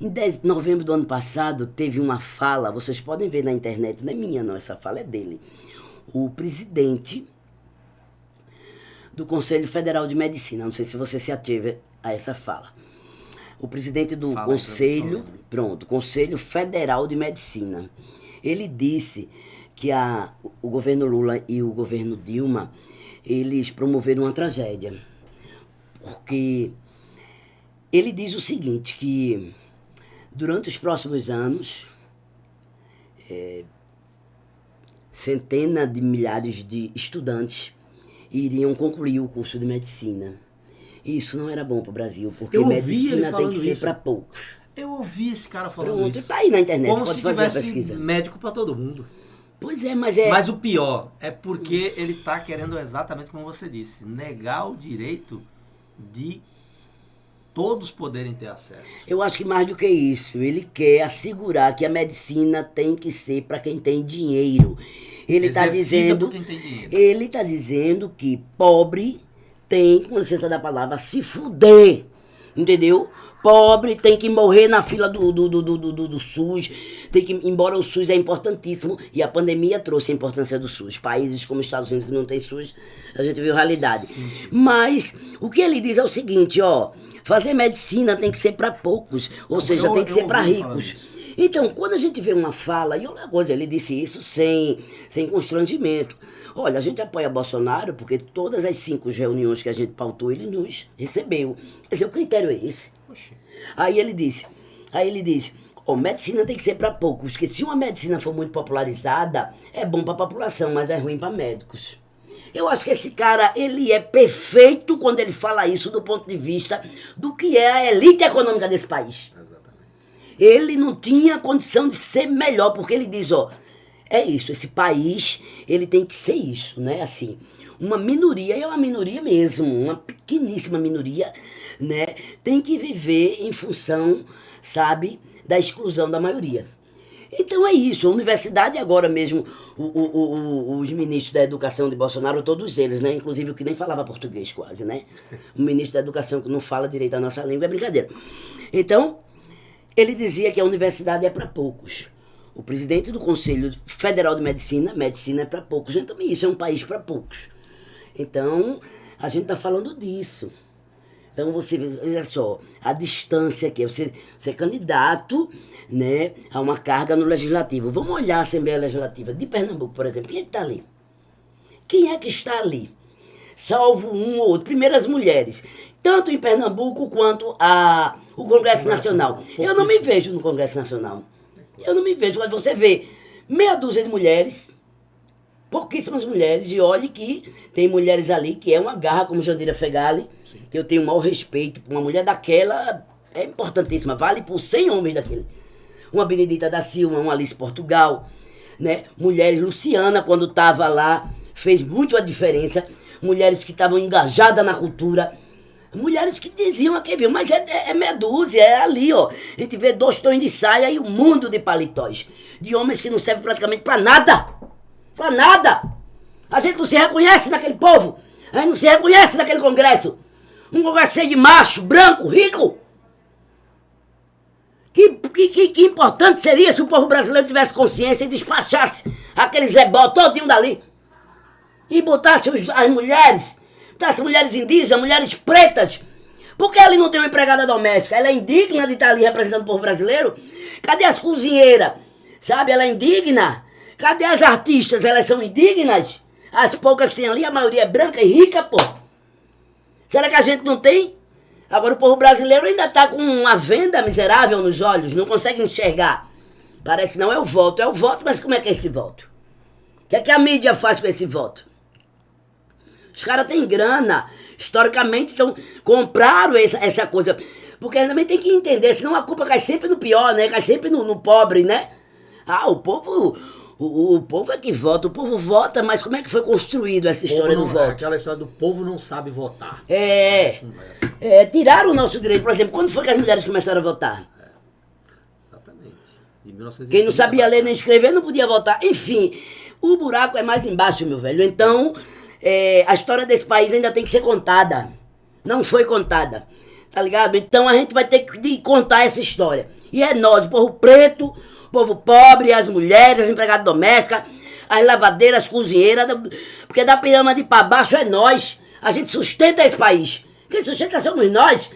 Speaker 3: em 10 de novembro do ano passado teve uma fala, vocês podem ver na internet, não é minha não, essa fala é dele. O presidente do Conselho Federal de Medicina, não sei se você se ativa a essa fala. O presidente do
Speaker 1: Fala
Speaker 3: Conselho, pronto, Conselho Federal de Medicina. Ele disse que a, o governo Lula e o governo Dilma, eles promoveram uma tragédia. Porque ele diz o seguinte, que durante os próximos anos, é, centenas de milhares de estudantes iriam concluir o curso de medicina. E isso não era bom para o Brasil, porque medicina tem que ser para poucos.
Speaker 1: Eu ouvi esse cara falando
Speaker 3: Pronto,
Speaker 1: isso.
Speaker 3: tá aí na internet,
Speaker 1: Como
Speaker 3: pode
Speaker 1: se
Speaker 3: fazer a
Speaker 1: tivesse
Speaker 3: pesquisa.
Speaker 1: médico pra todo mundo.
Speaker 3: Pois é, mas é.
Speaker 1: Mas o pior é porque ele tá querendo exatamente como você disse, negar o direito de todos poderem ter acesso.
Speaker 3: Eu acho que mais do que isso, ele quer assegurar que a medicina tem que ser para quem tem dinheiro. Ele está dizendo, ele está dizendo que pobre tem, com licença da palavra, se fuder, entendeu? Pobre tem que morrer na fila do, do, do, do, do, do SUS, tem que, embora o SUS é importantíssimo, e a pandemia trouxe a importância do SUS. Países como os Estados Unidos que não tem SUS, a gente viu a realidade.
Speaker 1: Sim.
Speaker 3: Mas o que ele diz é o seguinte, ó, fazer medicina tem que ser para poucos, ou seja,
Speaker 1: eu-
Speaker 3: tem que
Speaker 1: eu
Speaker 3: ser para ricos. Então, quando a gente vê uma fala, e outra coisa, ele disse isso sem, sem constrangimento. Olha, a gente apoia Bolsonaro porque todas as cinco reuniões que a gente pautou, ele nos recebeu. Quer dizer, o critério é esse. Aí ele disse, aí ele disse, ó, medicina tem que ser para poucos, porque se uma medicina for muito popularizada, é bom para a população, mas é ruim para médicos. Eu acho que esse cara, ele é perfeito quando ele fala isso do ponto de vista do que é a elite econômica desse país.
Speaker 1: Exatamente.
Speaker 3: Ele não tinha condição de ser melhor, porque ele diz, ó, é isso, esse país, ele tem que ser isso, né? Assim, uma minoria, e é uma minoria mesmo, uma pequeníssima minoria, né? Tem que viver em função, sabe, da exclusão da maioria. Então é isso, a universidade agora mesmo, o- o- o- os ministros da educação de Bolsonaro, todos eles, né? Inclusive o que nem falava português quase, né? O ministro da educação que não fala direito a nossa língua é brincadeira. Então, ele dizia que a universidade é para poucos. O presidente do Conselho Federal de Medicina, medicina é para poucos. Então, isso é um país para poucos. Então, a gente está falando disso. Então, você veja só, a distância que é você ser candidato né, a uma carga no Legislativo. Vamos olhar a Assembleia Legislativa de Pernambuco, por exemplo. Quem está ali? Quem é que está ali? Salvo um ou outro. Primeiro as mulheres. Tanto em Pernambuco quanto a, o Congresso Nacional. Eu não me vejo no Congresso Nacional. Eu não me vejo. Quando você vê meia dúzia de mulheres, pouquíssimas mulheres, e olhe que tem mulheres ali que é uma garra, como Jandira Fegali, que eu tenho o maior respeito. Uma mulher daquela é importantíssima, vale por 100 homens daquele. Uma Benedita da Silva, uma Alice Portugal, né? Mulheres, Luciana, quando estava lá, fez muito a diferença. Mulheres que estavam engajadas na cultura. Mulheres que diziam aqui, viu? Mas é, é, é meia dúzia, é ali, ó. A gente vê dois tons de saia e um mundo de paletós. De homens que não servem praticamente pra nada. Pra nada. A gente não se reconhece naquele povo. A gente não se reconhece naquele congresso. Um congresso cheio de macho, branco, rico. Que, que, que, importante seria se o povo brasileiro tivesse consciência e despachasse aquele zebó todinho dali. E botasse os- as mulheres, botasse mulheres indígenas, mulheres pretas. Por que ele não tem uma empregada doméstica? Ela é indigna de estar ali representando o povo brasileiro? Cadê as cozinheiras? Sabe, ela é indigna. Cadê as artistas? Elas são indignas? As poucas que tem ali, a maioria é branca e rica, pô. Será que a gente não tem? Agora o povo brasileiro ainda está com uma venda miserável nos olhos, não consegue enxergar. Parece não é o voto, é o voto, mas como é que é esse voto? O que é que a mídia faz com esse voto? Os caras têm grana. Historicamente, então, compraram essa, essa coisa. Porque também tem que entender, senão a culpa cai sempre no pior, né? Cai sempre no, no pobre, né? Ah, o povo. O, o, povo é que vota, o povo vota, mas como é que foi construído essa história
Speaker 1: não,
Speaker 3: do voto?
Speaker 1: Aquela história do povo não sabe votar.
Speaker 3: É, é, tiraram o nosso direito. Por exemplo, quando foi que as mulheres começaram a votar?
Speaker 1: Exatamente. De 1930
Speaker 3: Quem não sabia ler nem escrever não podia votar. Enfim, o buraco é mais embaixo, meu velho. Então, é, a história desse país ainda tem que ser contada. Não foi contada. Tá ligado? Então a gente vai ter que contar essa história. E é nós, o povo preto, o povo pobre, as mulheres, as empregadas domésticas, as lavadeiras, as cozinheiras. Porque da pirâmide para baixo é nós. A gente sustenta esse país. Quem sustenta somos nós.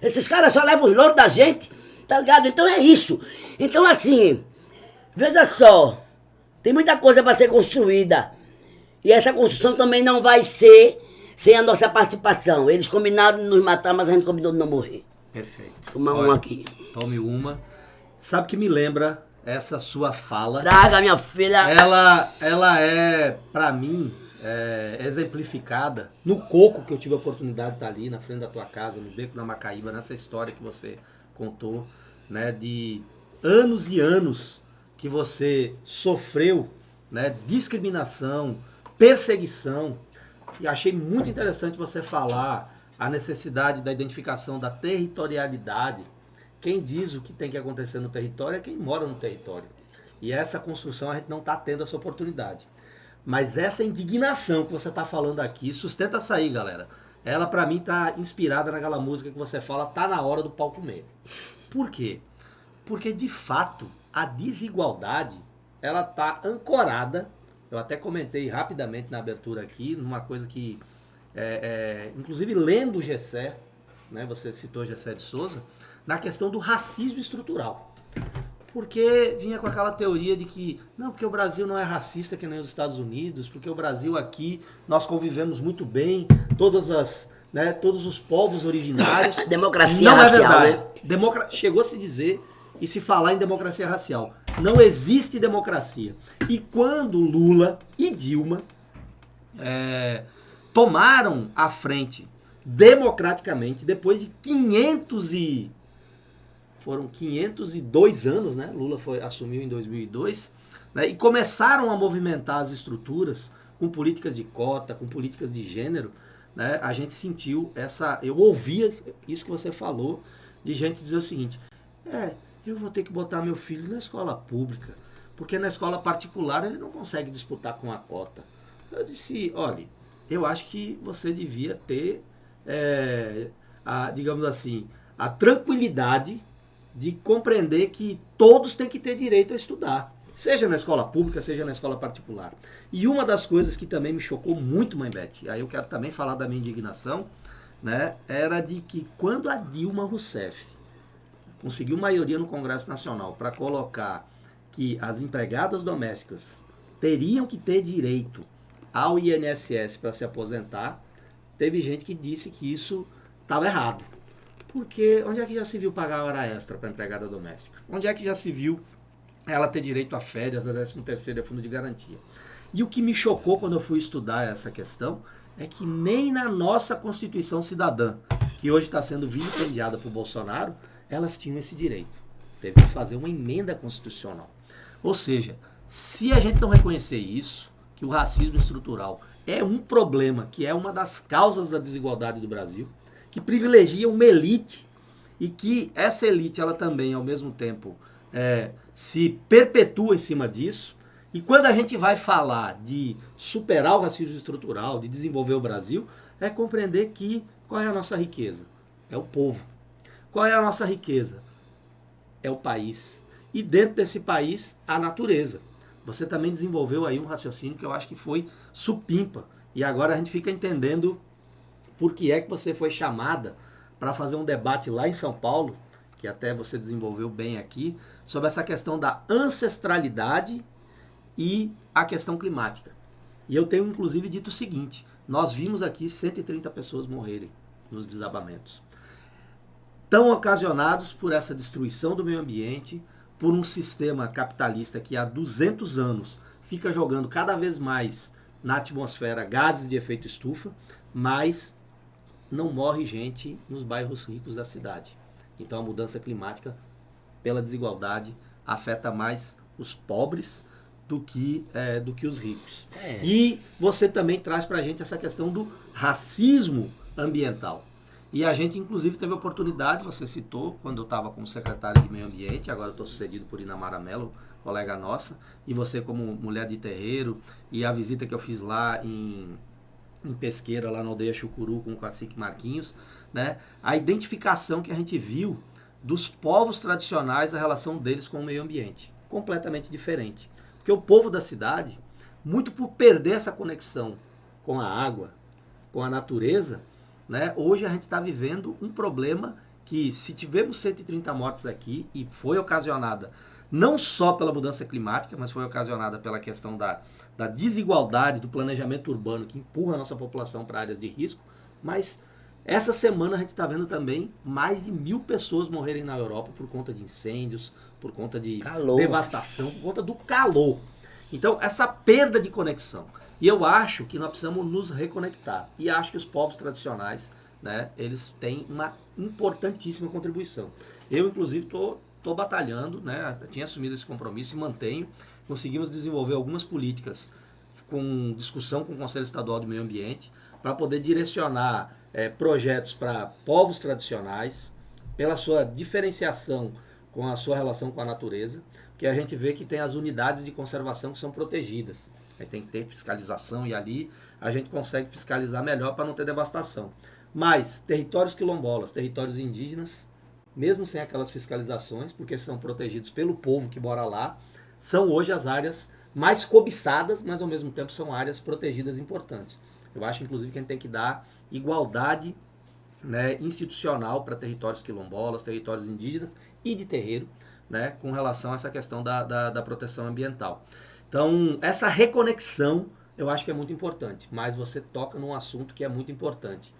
Speaker 3: Esses caras só levam os louros da gente. Tá ligado? Então é isso. Então assim, veja só. Tem muita coisa para ser construída. E essa construção também não vai ser sem a nossa participação. Eles combinaram de nos matar, mas a gente combinou de não morrer.
Speaker 1: Perfeito.
Speaker 3: Tomar
Speaker 1: Olha,
Speaker 3: um aqui.
Speaker 1: Tome uma. Sabe que me lembra essa sua fala?
Speaker 3: Traga, minha filha.
Speaker 1: Ela, ela é, pra mim, é, exemplificada no coco que eu tive a oportunidade de estar ali na frente da tua casa, no Beco da Macaíba, nessa história que você contou, né, de anos e anos que você sofreu, né, discriminação, perseguição. E achei muito interessante você falar a necessidade da identificação da territorialidade. Quem diz o que tem que acontecer no território é quem mora no território. E essa construção a gente não está tendo essa oportunidade. Mas essa indignação que você está falando aqui, sustenta essa aí, galera. Ela, para mim, tá inspirada naquela música que você fala, tá na hora do pau comer. Por quê? Porque, de fato, a desigualdade, ela tá ancorada, eu até comentei rapidamente na abertura aqui, numa coisa que, é, é, inclusive lendo o Gessé, né, você citou Gessé de Souza, na questão do racismo estrutural. Porque vinha com aquela teoria de que, não, porque o Brasil não é racista que nem os Estados Unidos, porque o Brasil aqui, nós convivemos muito bem, todas as, né, todos os povos originários.
Speaker 3: Democracia
Speaker 1: não
Speaker 3: racial,
Speaker 1: é verdade.
Speaker 3: né?
Speaker 1: Democra... Chegou a se dizer e se falar em democracia racial. Não existe democracia. E quando Lula e Dilma é, tomaram a frente democraticamente, depois de 500 e foram 502 anos, né? Lula foi, assumiu em 2002, né? e começaram a movimentar as estruturas com políticas de cota, com políticas de gênero, né? A gente sentiu essa, eu ouvia isso que você falou, de gente dizer o seguinte: é, eu vou ter que botar meu filho na escola pública, porque na escola particular ele não consegue disputar com a cota. Eu disse, olha, eu acho que você devia ter, é, a, digamos assim, a tranquilidade de compreender que todos têm que ter direito a estudar, seja na escola pública, seja na escola particular. E uma das coisas que também me chocou muito, mãe Beth, aí eu quero também falar da minha indignação, né, era de que quando a Dilma Rousseff conseguiu maioria no Congresso Nacional para colocar que as empregadas domésticas teriam que ter direito ao INSS para se aposentar, teve gente que disse que isso estava errado. Porque onde é que já se viu pagar hora extra para empregada doméstica? Onde é que já se viu ela ter direito a férias, a 13 terceiro e a fundo de garantia? E o que me chocou quando eu fui estudar essa questão é que nem na nossa Constituição Cidadã, que hoje está sendo vilipendiada por Bolsonaro, elas tinham esse direito. Teve que fazer uma emenda constitucional. Ou seja, se a gente não reconhecer isso, que o racismo estrutural é um problema, que é uma das causas da desigualdade do Brasil, que privilegia uma elite e que essa elite ela também ao mesmo tempo é, se perpetua em cima disso. E quando a gente vai falar de superar o racismo estrutural, de desenvolver o Brasil, é compreender que qual é a nossa riqueza? É o povo. Qual é a nossa riqueza? É o país. E dentro desse país, a natureza. Você também desenvolveu aí um raciocínio que eu acho que foi supimpa. E agora a gente fica entendendo por que é que você foi chamada para fazer um debate lá em São Paulo, que até você desenvolveu bem aqui, sobre essa questão da ancestralidade e a questão climática. E eu tenho inclusive dito o seguinte: nós vimos aqui 130 pessoas morrerem nos desabamentos. Tão ocasionados por essa destruição do meio ambiente, por um sistema capitalista que há 200 anos fica jogando cada vez mais na atmosfera gases de efeito estufa, mas não morre gente nos bairros ricos da cidade. Então a mudança climática, pela desigualdade, afeta mais os pobres do que, é, do que os ricos.
Speaker 3: É.
Speaker 1: E você também traz para a gente essa questão do racismo ambiental. E a gente, inclusive, teve a oportunidade, você citou, quando eu estava como secretário de Meio Ambiente, agora eu estou sucedido por Inamara Mello, colega nossa, e você como mulher de terreiro, e a visita que eu fiz lá em, em Pesqueira, lá na aldeia Chucuru, com o cacique Marquinhos, né? a identificação que a gente viu dos povos tradicionais, a relação deles com o meio ambiente. Completamente diferente. Porque o povo da cidade, muito por perder essa conexão com a água, com a natureza, né? hoje a gente está vivendo um problema que, se tivemos 130 mortes aqui, e foi ocasionada não só pela mudança climática, mas foi ocasionada pela questão da, da desigualdade do planejamento urbano que empurra a nossa população para áreas de risco, mas essa semana a gente está vendo também mais de mil pessoas morrerem na Europa por conta de incêndios, por conta de
Speaker 3: Calor.
Speaker 1: devastação, por conta do calor. Então, essa perda de conexão. E eu acho que nós precisamos nos reconectar. E acho que os povos tradicionais, né, eles têm uma importantíssima contribuição. Eu, inclusive, estou tô, tô batalhando, né, tinha assumido esse compromisso e mantenho. Conseguimos desenvolver algumas políticas com discussão com o Conselho Estadual de Meio Ambiente para poder direcionar é, projetos para povos tradicionais, pela sua diferenciação com a sua relação com a natureza, que a gente vê que tem as unidades de conservação que são protegidas. Aí tem que ter fiscalização e ali a gente consegue fiscalizar melhor para não ter devastação. Mas territórios quilombolas, territórios indígenas, mesmo sem aquelas fiscalizações, porque são protegidos pelo povo que mora lá, são hoje as áreas mais cobiçadas, mas ao mesmo tempo são áreas protegidas importantes. Eu acho, inclusive, que a gente tem que dar igualdade né, institucional para territórios quilombolas, territórios indígenas e de terreiro, né, com relação a essa questão da, da, da proteção ambiental. Então, essa reconexão eu acho que é muito importante, mas você toca num assunto que é muito importante.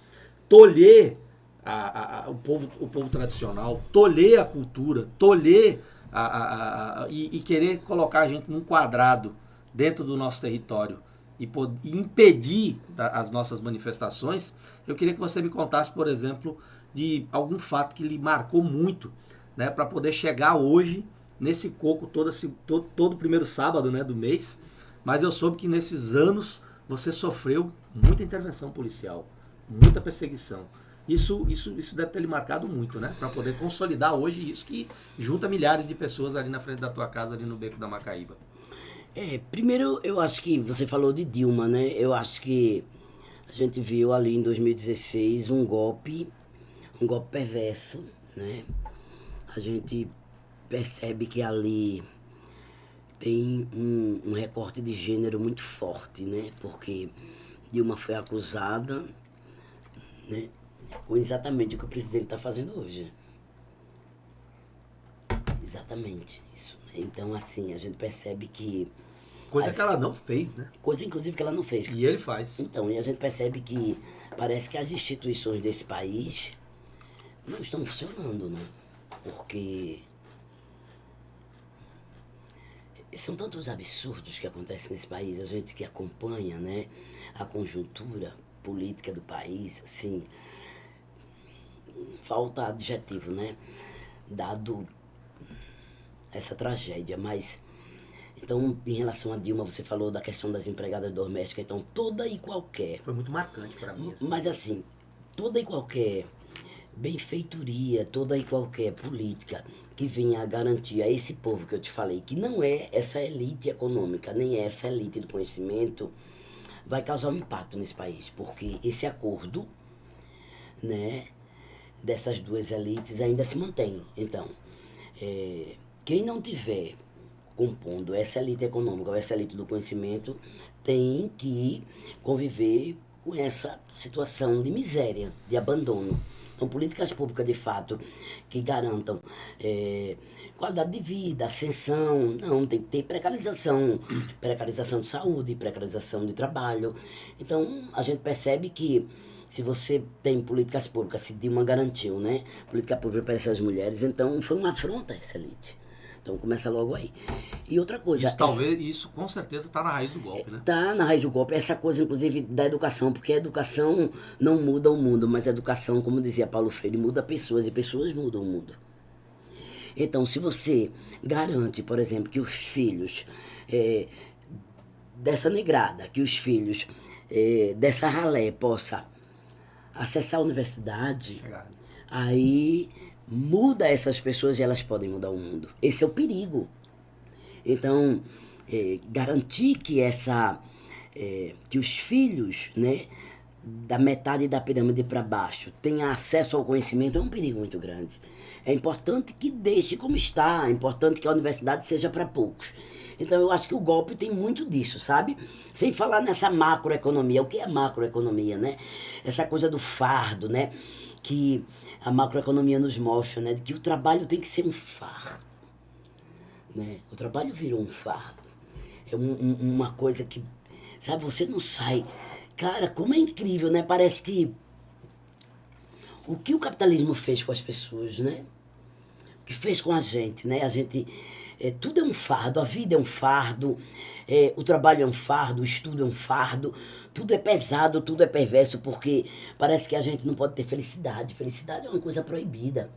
Speaker 1: Tolher a, a, o, povo, o povo tradicional, tolher a cultura, tolher a, e, e querer colocar a gente num quadrado dentro do nosso território e, e impedir as nossas manifestações, eu queria que você me contasse, por exemplo, de algum fato que lhe marcou muito, né, para poder chegar hoje nesse coco todo, todo, todo primeiro sábado né, do mês. Mas eu soube que nesses anos você sofreu muita intervenção policial, muita perseguição. Isso, isso, isso deve ter lhe marcado muito, né? Para poder consolidar hoje isso que junta milhares de pessoas ali na frente da tua casa, ali no Beco da Macaíba.
Speaker 3: É, primeiro eu acho que você falou de Dilma, né? Eu acho que a gente viu ali em 2016 um golpe, um golpe perverso, né? A gente percebe que ali tem um, um recorte de gênero muito forte, né? Porque Dilma foi acusada, né? Com exatamente o que o presidente está fazendo hoje. Exatamente isso. Né? Então, assim, a gente percebe que.
Speaker 1: Coisa
Speaker 3: as-
Speaker 1: que ela não fez, né?
Speaker 3: Coisa, inclusive, que ela não fez.
Speaker 1: E ele faz.
Speaker 3: Então, e a gente percebe que parece que as instituições desse país não estão funcionando, né? Porque são tantos absurdos que acontecem nesse país, a gente que acompanha, né, a conjuntura política do país, assim, falta adjetivo, né, dado essa tragédia, mas então, em relação a Dilma, você falou da questão das empregadas domésticas, então toda e qualquer
Speaker 1: Foi muito marcante para mim. assim.
Speaker 3: mas assim, toda e qualquer benfeitoria, toda e qualquer política que venha a garantir a esse povo que eu te falei, que não é essa elite econômica, nem é essa elite do conhecimento, vai causar um impacto nesse país, porque esse acordo, né, dessas duas elites ainda se mantém. Então, é, quem não tiver compondo essa elite econômica ou essa elite do conhecimento tem que conviver com essa situação de miséria, de abandono. Então, políticas públicas, de fato, que garantam é, qualidade de vida, ascensão, não, tem que ter precarização, precarização de saúde, precarização de trabalho. Então, a gente percebe que se você tem políticas públicas, se Dilma garantiu, né, política pública para essas mulheres, então foi uma afronta essa elite. Então começa logo aí. E outra coisa.
Speaker 1: Isso, talvez, isso com certeza está na raiz do golpe, né?
Speaker 3: Tá na raiz do golpe, essa coisa, inclusive, da educação, porque a educação não muda o mundo, mas a educação, como dizia Paulo Freire, muda pessoas e pessoas mudam o mundo. Então, se você garante, por exemplo, que os filhos é, dessa negrada, que os filhos é, dessa ralé possa acessar a universidade,
Speaker 1: Chegado.
Speaker 3: aí muda essas pessoas e elas podem mudar o mundo. Esse é o perigo. Então, é, garantir que essa é, que os filhos, né, da metade da pirâmide para baixo tenham acesso ao conhecimento é um perigo muito grande. É importante que deixe como está, é importante que a universidade seja para poucos. Então eu acho que o golpe tem muito disso, sabe? Sem falar nessa macroeconomia. O que é macroeconomia, né? Essa coisa do fardo, né? Que a macroeconomia nos mostra, né? Que o trabalho tem que ser um fardo. Né? O trabalho virou um fardo. É um, um, uma coisa que, sabe, você não sai. Cara, como é incrível, né? Parece que o que o capitalismo fez com as pessoas, né? O que fez com a gente, né? A gente. É, tudo é um fardo, a vida é um fardo, é, o trabalho é um fardo, o estudo é um fardo, tudo é pesado, tudo é perverso, porque parece que a gente não pode ter felicidade. Felicidade é uma coisa proibida.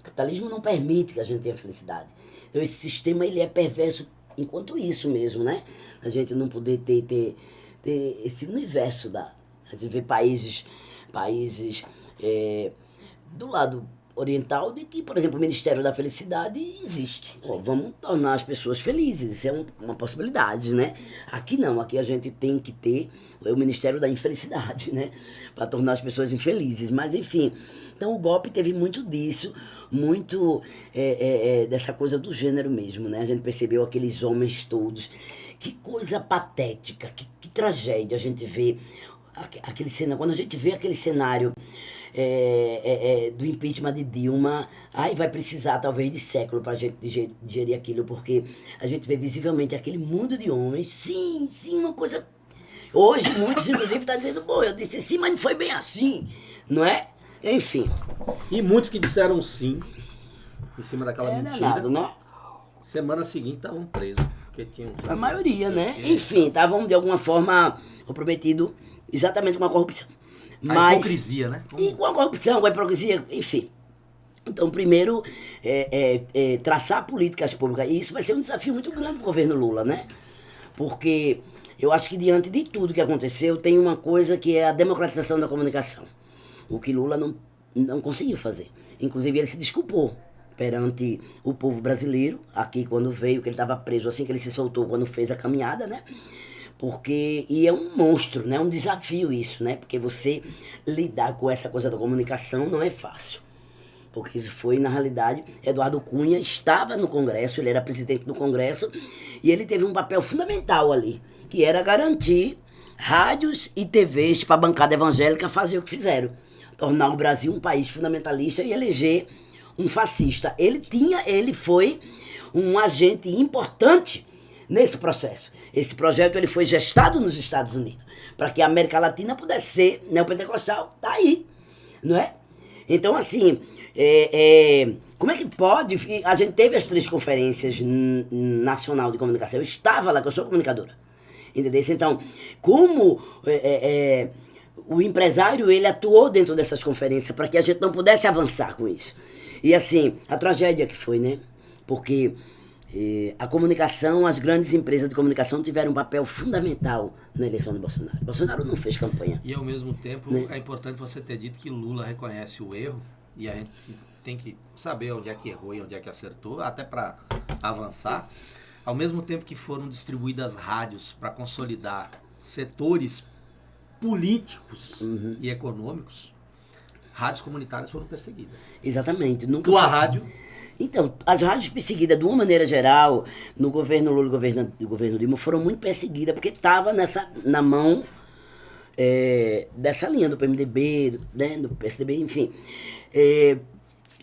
Speaker 3: O capitalismo não permite que a gente tenha felicidade. Então esse sistema ele é perverso enquanto isso mesmo, né? A gente não poder ter, ter, ter esse universo da. A gente vê países, países é, do lado oriental de que, por exemplo, o Ministério da Felicidade existe. Ó, vamos tornar as pessoas felizes, isso é um, uma possibilidade, né? Aqui não, aqui a gente tem que ter o Ministério da Infelicidade, né? Para tornar as pessoas infelizes. Mas, enfim, então o golpe teve muito disso, muito é, é, é, dessa coisa do gênero mesmo, né? A gente percebeu aqueles homens todos. Que coisa patética, que, que tragédia a gente vê aquele cenário. Quando a gente vê aquele cenário é, é, é, do impeachment de Dilma, aí vai precisar talvez de século para a gente digerir aquilo, porque a gente vê visivelmente aquele mundo de homens, sim, sim, uma coisa. Hoje, muitos, inclusive, estão tá dizendo, bom, eu disse sim, mas não foi bem assim, não é? Enfim.
Speaker 1: E muitos que disseram sim, em cima daquela
Speaker 3: é
Speaker 1: mentira.
Speaker 3: Danado, né?
Speaker 1: Semana seguinte estavam presos. Porque tinham
Speaker 3: A maioria, né? Enfim, estavam de alguma forma comprometidos exatamente com a corrupção.
Speaker 1: A
Speaker 3: Mas,
Speaker 1: hipocrisia, né?
Speaker 3: E com a corrupção, com a hipocrisia, enfim. Então, primeiro, é, é, é, traçar políticas públicas. E isso vai ser um desafio muito grande para o governo Lula, né? Porque eu acho que diante de tudo que aconteceu, tem uma coisa que é a democratização da comunicação. O que Lula não, não conseguiu fazer. Inclusive, ele se desculpou perante o povo brasileiro, aqui quando veio, que ele estava preso assim que ele se soltou quando fez a caminhada, né? Porque, e é um monstro, né? É um desafio isso, né? Porque você lidar com essa coisa da comunicação não é fácil. Porque isso foi, na realidade, Eduardo Cunha estava no Congresso, ele era presidente do Congresso, e ele teve um papel fundamental ali, que era garantir rádios e TVs para a bancada evangélica fazer o que fizeram. Tornar o Brasil um país fundamentalista e eleger um fascista. Ele tinha, ele foi um agente importante nesse processo. Esse projeto ele foi gestado nos Estados Unidos para que a América Latina pudesse ser neopentecostal. Tá aí, não é? Então, assim, é, é, como é que pode? A gente teve as três conferências nacional de comunicação. Eu estava lá, que eu sou comunicadora. Entendeu? Então, como é, é, é, o empresário ele atuou dentro dessas conferências para que a gente não pudesse avançar com isso. E assim, a tragédia que foi, né? Porque eh, a comunicação, as grandes empresas de comunicação tiveram um papel fundamental na eleição de Bolsonaro. Bolsonaro não fez campanha.
Speaker 1: E ao mesmo tempo
Speaker 3: Né?
Speaker 1: é importante você ter dito que Lula reconhece o erro e a gente tem que saber onde é que errou e onde é que acertou, até para avançar. Ao mesmo tempo que foram distribuídas rádios para consolidar setores políticos
Speaker 3: Uhum.
Speaker 1: e econômicos, rádios comunitárias foram perseguidas.
Speaker 3: Exatamente. Nunca
Speaker 1: Tua
Speaker 3: foi-
Speaker 1: rádio,
Speaker 3: Então, as rádios perseguidas, de uma maneira geral, no governo Lula e no governo, no governo Dilma, foram muito perseguidas, porque estava na mão é, dessa linha do PMDB, do, né, do PSDB, enfim. É,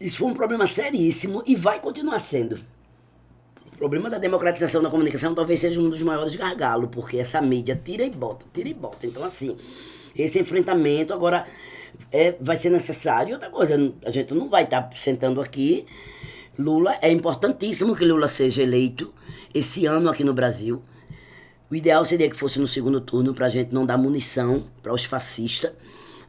Speaker 3: isso foi um problema seríssimo e vai continuar sendo. O problema da democratização da comunicação talvez seja um dos maiores gargalos, porque essa mídia tira e bota, tira e bota. Então, assim, esse enfrentamento agora é, vai ser necessário. Outra coisa, a gente não vai estar sentando aqui Lula, é importantíssimo que Lula seja eleito esse ano aqui no Brasil. O ideal seria que fosse no segundo turno para a gente não dar munição para os fascistas,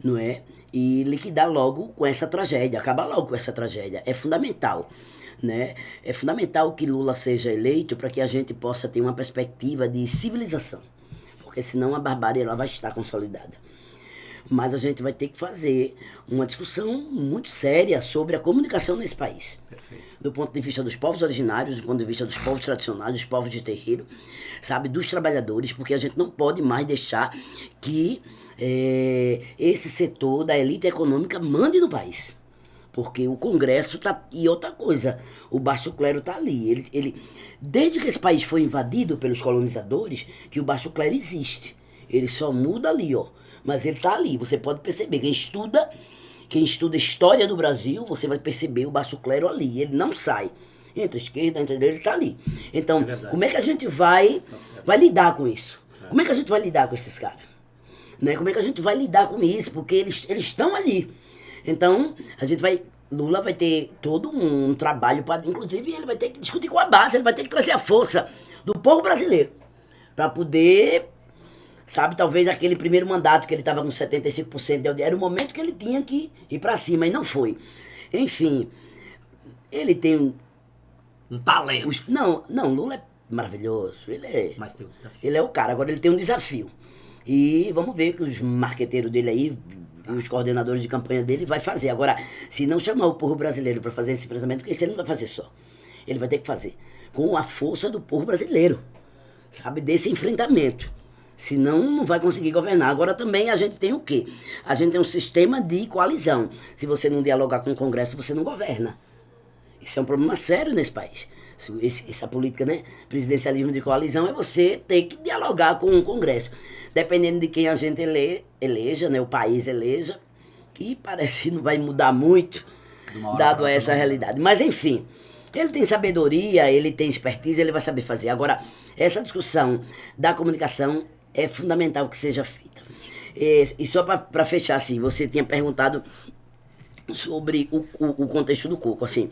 Speaker 3: não é? E liquidar logo com essa tragédia, acabar logo com essa tragédia. É fundamental. Né? É fundamental que Lula seja eleito para que a gente possa ter uma perspectiva de civilização, porque senão a barbárie ela vai estar consolidada. Mas a gente vai ter que fazer uma discussão muito séria sobre a comunicação nesse país.
Speaker 1: Perfeito.
Speaker 3: Do ponto de vista dos povos originários, do ponto de vista dos povos tradicionais, dos povos de terreiro, sabe, dos trabalhadores, porque a gente não pode mais deixar que é, esse setor da elite econômica mande no país. Porque o Congresso tá. E outra coisa, o baixo clero tá ali. Ele, ele, desde que esse país foi invadido pelos colonizadores, que o baixo clero existe. Ele só muda ali, ó. Mas ele tá ali. Você pode perceber. Quem estuda, quem estuda história do Brasil, você vai perceber o baixo clero ali. Ele não sai. Entre a esquerda, entre a direita, ele tá ali. Então,
Speaker 1: É
Speaker 3: como é que a gente vai, vai lidar com isso? Como é que a gente vai lidar com esses caras? Né? Como é que a gente vai lidar com isso? Porque eles eles estão ali. Então, a gente vai. Lula vai ter todo um, trabalho para. Inclusive, ele vai ter que discutir com a base, ele vai ter que trazer a força do povo brasileiro. Para poder. Sabe, talvez aquele primeiro mandato que ele estava com 75% de audiência, era o momento que ele tinha que ir para cima, e não foi. Enfim, ele tem um-
Speaker 1: Um talento.
Speaker 3: os, não, não, Lula é maravilhoso. Ele é.
Speaker 1: Mas tem um desafio.
Speaker 3: Ele é o cara, agora ele tem um desafio. E vamos ver que os marqueteiros dele aí, os coordenadores de campanha dele, vai fazer. Agora, se não chamar o povo brasileiro para fazer esse pensamento, porque isso ele não vai fazer só. Ele vai ter que fazer com a força do povo brasileiro, sabe? Desse enfrentamento. Senão não vai conseguir governar. Agora também a gente tem o quê? A gente tem um sistema de coalizão. Se você não dialogar com o Congresso, você não governa. Isso é um problema sério nesse país. Esse- essa política, né? Presidencialismo de coalizão é você ter que dialogar com o Congresso. Dependendo de quem a gente ele, eleja, né? O país eleja, que parece que não vai mudar muito, dado
Speaker 1: pra
Speaker 3: essa
Speaker 1: não.
Speaker 3: realidade. Mas enfim, ele tem sabedoria, ele tem expertise, ele vai saber fazer. Agora, essa discussão da comunicação é fundamental que seja feita. E, e só para fechar, assim, você tinha perguntado sobre o, o, o contexto do coco, assim.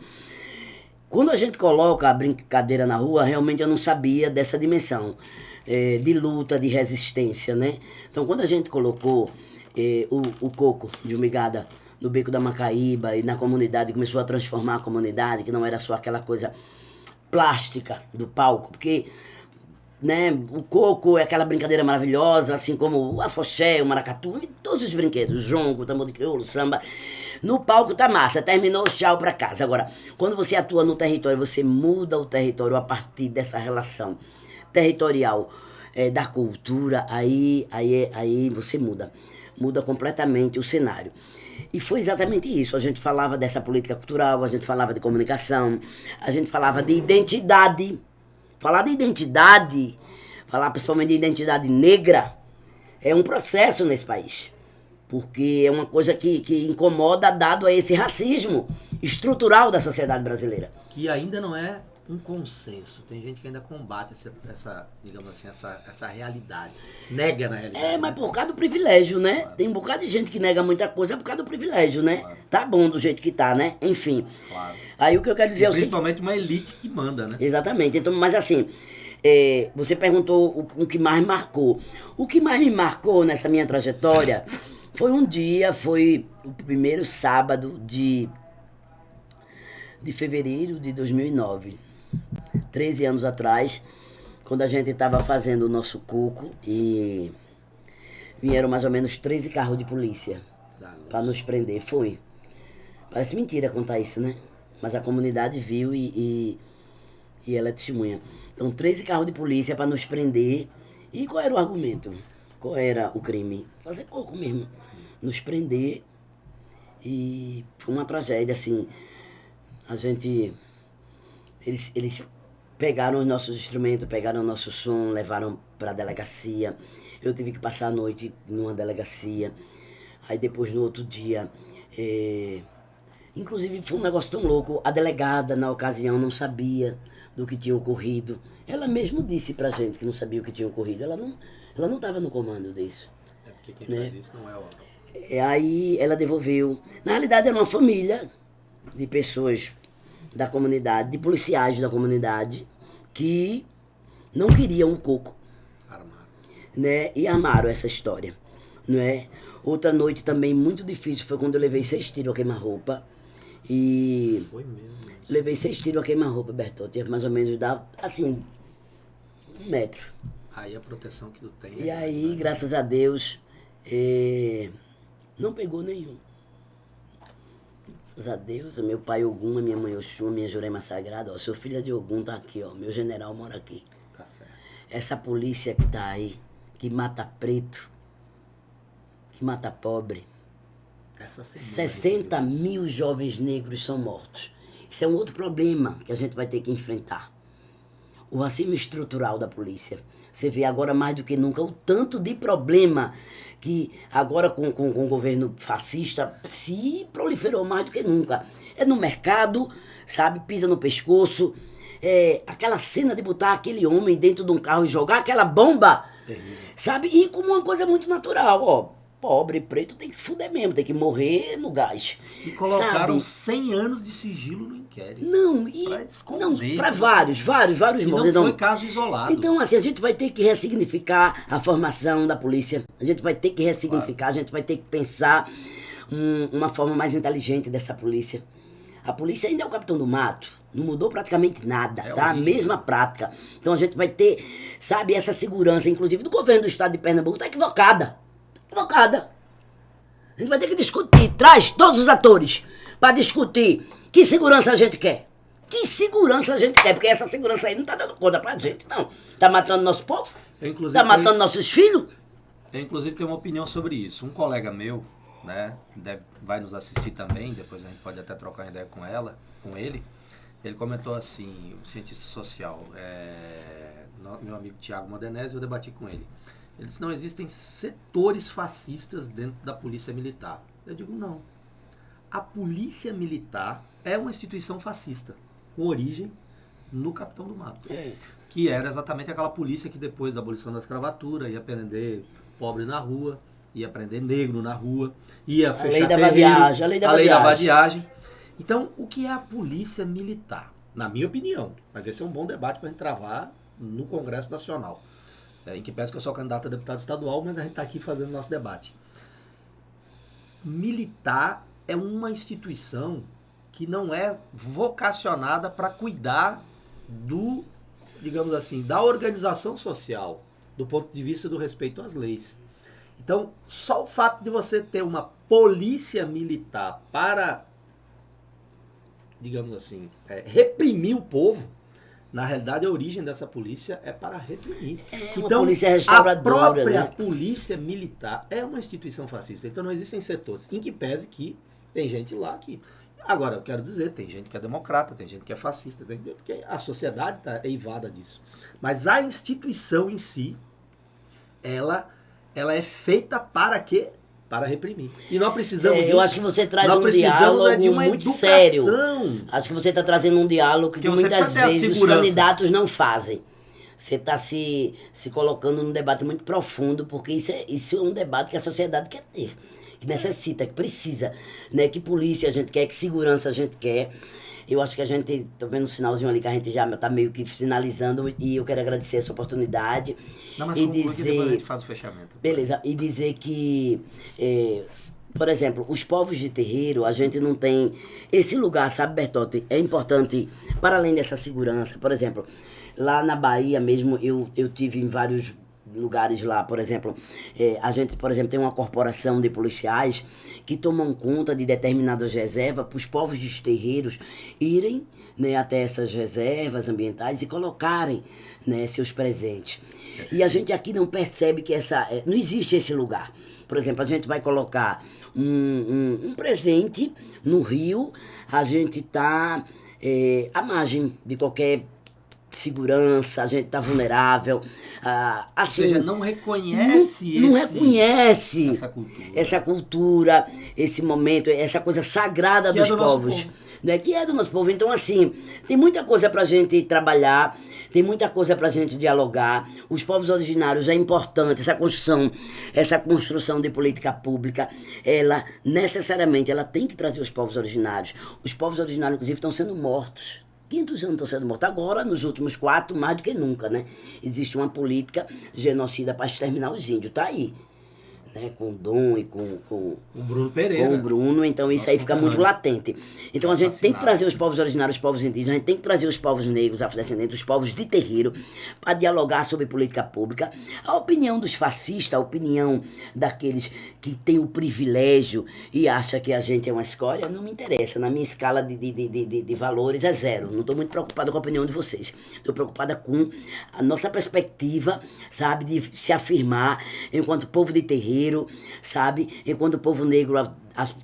Speaker 3: Quando a gente coloca a brincadeira na rua, realmente eu não sabia dessa dimensão eh, de luta, de resistência, né? Então, quando a gente colocou eh, o, o coco de umigada no beco da Macaíba e na comunidade, começou a transformar a comunidade, que não era só aquela coisa plástica do palco, porque né, o coco é aquela brincadeira maravilhosa, assim como o afoxé, o maracatu, todos os brinquedos, o jongo, o tambor de crioulo, o samba. No palco tá massa, terminou, tchau pra casa. Agora, quando você atua no território, você muda o território a partir dessa relação territorial eh, da cultura, aí, aí, aí você muda. Muda completamente o cenário. E foi exatamente isso. A gente falava dessa política cultural, a gente falava de comunicação, a gente falava de identidade. Falar de identidade, falar principalmente de identidade negra, é um processo nesse país. Porque é uma coisa que, que incomoda dado a esse racismo estrutural da sociedade brasileira.
Speaker 1: Que ainda não é um consenso. Tem gente que ainda combate essa, essa digamos assim, essa, essa realidade. Nega na realidade.
Speaker 3: É, mas
Speaker 1: né?
Speaker 3: por causa do privilégio, né? Tem um bocado de gente que nega muita coisa por causa do privilégio, né?
Speaker 1: Claro.
Speaker 3: Tá bom do jeito que tá, né? Enfim.
Speaker 1: Claro.
Speaker 3: Aí o que eu quero dizer
Speaker 1: E
Speaker 3: é o
Speaker 1: principalmente uma elite que manda, né?
Speaker 3: Exatamente. Então, mas assim, é, você perguntou o, o que mais marcou. O que mais me marcou nessa minha trajetória foi um dia, foi o primeiro sábado de, de fevereiro de 2009. 13 anos atrás, quando a gente estava fazendo o nosso cuco e vieram mais ou menos 13 carros de polícia
Speaker 1: luz.
Speaker 3: para nos prender. Foi. Parece mentira contar isso, né? Mas a comunidade viu e, e, e ela é testemunha. Então, 13 carros de polícia para nos prender. E qual era o argumento? Qual era o crime? Fazer pouco mesmo. Nos prender. E foi uma tragédia, assim. A gente. Eles, eles pegaram os nossos instrumentos, pegaram o nosso som, levaram para a delegacia. Eu tive que passar a noite numa delegacia. Aí depois, no outro dia. eh, Inclusive, foi um negócio tão louco. A delegada, na ocasião, não sabia do que tinha ocorrido. Ela mesmo disse pra gente que não sabia o que tinha ocorrido. Ela não ela não estava no comando disso.
Speaker 1: É porque quem
Speaker 3: Né?
Speaker 1: faz isso não é o.
Speaker 3: E aí ela devolveu. Na realidade, era uma família de pessoas da comunidade, de policiais da comunidade, que não queriam o coco,
Speaker 1: Armado.
Speaker 3: né? E armaram essa história, não é? Outra noite também muito difícil foi quando eu levei seis tiros a queima-roupa. E
Speaker 1: Foi mesmo.
Speaker 3: levei seis tiros a queima-roupa, Bertotti. Mais ou menos dá, assim, um metro.
Speaker 1: Aí a proteção que tu tem.
Speaker 3: E
Speaker 1: é
Speaker 3: aí,
Speaker 1: grande, né?
Speaker 3: graças a Deus, eh, não pegou nenhum. Graças a Deus, meu pai Ogum, a minha mãe Oxum, minha Jurema Sagrada, ó, seu filho de Ogum tá aqui, ó, meu general mora aqui.
Speaker 1: Tá certo.
Speaker 3: Essa polícia que tá aí, que mata preto, que mata pobre,
Speaker 1: Essa semana.
Speaker 3: 60
Speaker 1: aí,
Speaker 3: mil jovens negros são mortos. Isso é um outro problema que a gente vai ter que enfrentar. O racismo estrutural da polícia. Você vê agora mais do que nunca o tanto de problema que agora com, com, com o governo fascista se proliferou mais do que nunca. É no mercado, sabe? Pisa no pescoço. É, aquela cena de botar aquele homem dentro de um carro e jogar aquela bomba,
Speaker 1: Terrível.
Speaker 3: sabe? E como uma coisa muito natural, ó. Pobre preto tem que se fuder mesmo, tem que morrer no gás.
Speaker 1: E colocaram
Speaker 3: Sabe?
Speaker 1: 100 anos de sigilo no inquérito.
Speaker 3: Não, e.
Speaker 1: Pra esconder,
Speaker 3: não, para
Speaker 1: né?
Speaker 3: vários, vários, vários
Speaker 1: E não
Speaker 3: mortos. Então,
Speaker 1: foi caso isolado.
Speaker 3: então, assim, a gente vai ter que ressignificar a formação da polícia. A gente vai ter que ressignificar, a gente vai ter que pensar um- uma forma mais inteligente dessa polícia. A polícia ainda é o capitão do mato. Não mudou praticamente nada,
Speaker 1: É
Speaker 3: tá? A mesma prática. Então a gente vai ter, sabe, essa segurança, inclusive do governo do estado de Pernambuco, tá equivocada. Equivocada. A gente vai ter que discutir. Traz todos os atores para discutir que segurança a gente quer. Que segurança a gente quer? Porque essa segurança aí não tá dando conta pra gente, não. Tá matando nosso povo?
Speaker 1: Eu, inclusive,
Speaker 3: Tá
Speaker 1: tenho-
Speaker 3: matando nossos filhos?
Speaker 1: eu, inclusive, tenho uma opinião sobre isso. Um colega meu, né, deve- vai nos assistir também, depois a gente pode até trocar uma ideia com ela, com ele. Ele comentou assim, o cientista social, é, meu amigo Tiago Modenese, eu debati com ele. Ele disse, não existem setores fascistas dentro da polícia militar. Eu digo, não. A polícia militar é uma instituição fascista, com origem no Capitão do Mato que era exatamente aquela polícia que depois da abolição da escravatura ia prender pobre na rua, ia prender negro na rua, ia fechar
Speaker 3: lei da
Speaker 1: terreiro,
Speaker 3: vadiagem, a lei da vadiagem.
Speaker 1: vadiagem. Então, o que é a polícia militar? Na minha opinião, mas esse é um bom debate para a gente travar no Congresso Nacional. É, em que peço que eu sou candidato a deputado estadual, mas a gente está aqui fazendo nosso debate. Militar é uma instituição que não é vocacionada para cuidar do, digamos assim, da organização social, do ponto de vista do respeito às leis. Então, só o fato de você ter uma polícia militar para, digamos assim, é, reprimir o povo, na realidade a origem dessa polícia é para reprimir.
Speaker 3: É uma polícia
Speaker 1: a
Speaker 3: restauradora,
Speaker 1: própria
Speaker 3: né?
Speaker 1: polícia militar é uma instituição fascista. Então não existem setores. Em que pese que tem gente lá que. Agora, eu quero dizer, tem gente que é democrata, tem gente que é fascista, tem- porque a sociedade está eivada disso. Mas a instituição em si, ela, ela é feita para quê? Para reprimir. E nós precisamos
Speaker 3: É,
Speaker 1: disso.
Speaker 3: eu acho que você traz
Speaker 1: nós
Speaker 3: um diálogo
Speaker 1: é de uma
Speaker 3: muito
Speaker 1: educação.
Speaker 3: sério. Acho que você está trazendo um diálogo que
Speaker 1: você
Speaker 3: muitas vezes os candidatos não fazem. Você está se, se colocando num debate muito profundo, porque isso é, isso é um debate que a sociedade quer ter, que necessita, que precisa. Né? Que polícia a gente quer, que segurança a gente quer. Eu acho que a gente, tô vendo um sinalzinho ali que a gente já está meio que sinalizando, e eu quero agradecer essa oportunidade.
Speaker 1: Não, mas
Speaker 3: e dizer-
Speaker 1: a gente faz o fechamento.
Speaker 3: Beleza, e dizer que, é, por exemplo, os povos de terreiro, a gente não tem. Esse lugar, sabe, Bertotti, é importante, para além dessa segurança. Por exemplo, lá na Bahia mesmo, eu, eu tive em vários lugares lá, por exemplo, é, a gente, por exemplo, tem uma corporação de policiais que tomam conta de determinadas reservas para os povos dos terreiros irem né, até essas reservas ambientais e colocarem né, seus presentes. E a gente aqui não percebe que essa. é, Não existe esse lugar. Por exemplo, a gente vai colocar um, um, um presente no rio, a gente está à margem de qualquer segurança, a gente está vulnerável. ah,
Speaker 1: Ou
Speaker 3: assim,
Speaker 1: seja, não reconhece
Speaker 3: não, não
Speaker 1: esse-
Speaker 3: reconhece
Speaker 1: essa cultura.
Speaker 3: essa cultura, esse momento, essa coisa sagrada
Speaker 1: Que é
Speaker 3: dos
Speaker 1: do nosso
Speaker 3: povos.
Speaker 1: povo.
Speaker 3: né, que é do nosso povo. Então, assim, tem muita coisa pra gente trabalhar, tem muita coisa pra gente dialogar. Os povos originários é importante, essa construção, essa construção de política pública, ela necessariamente ela tem que trazer os povos originários. Os povos originários, inclusive, estão sendo mortos. 500 anos estão sendo mortos. Agora, nos últimos quatro, mais do que nunca, né? Existe uma política genocida para exterminar os índios. Tá aí né, com o Dom e com, com,
Speaker 1: o Bruno Pereira.
Speaker 3: com o Bruno, então isso aí fica muito latente. Então a gente tem que trazer os povos originários, os povos indígenas, a gente tem que trazer os povos negros, afrodescendentes, os povos de terreiro, para dialogar sobre política pública. A opinião dos fascistas, a opinião daqueles que têm o privilégio e acham que a gente é uma escória, não me interessa. Na minha escala de, de, de, de, de valores é zero. Não estou muito preocupada com a opinião de vocês. Estou preocupada com a nossa perspectiva, sabe, de se afirmar enquanto povo de terreiro sabe? Enquanto o povo negro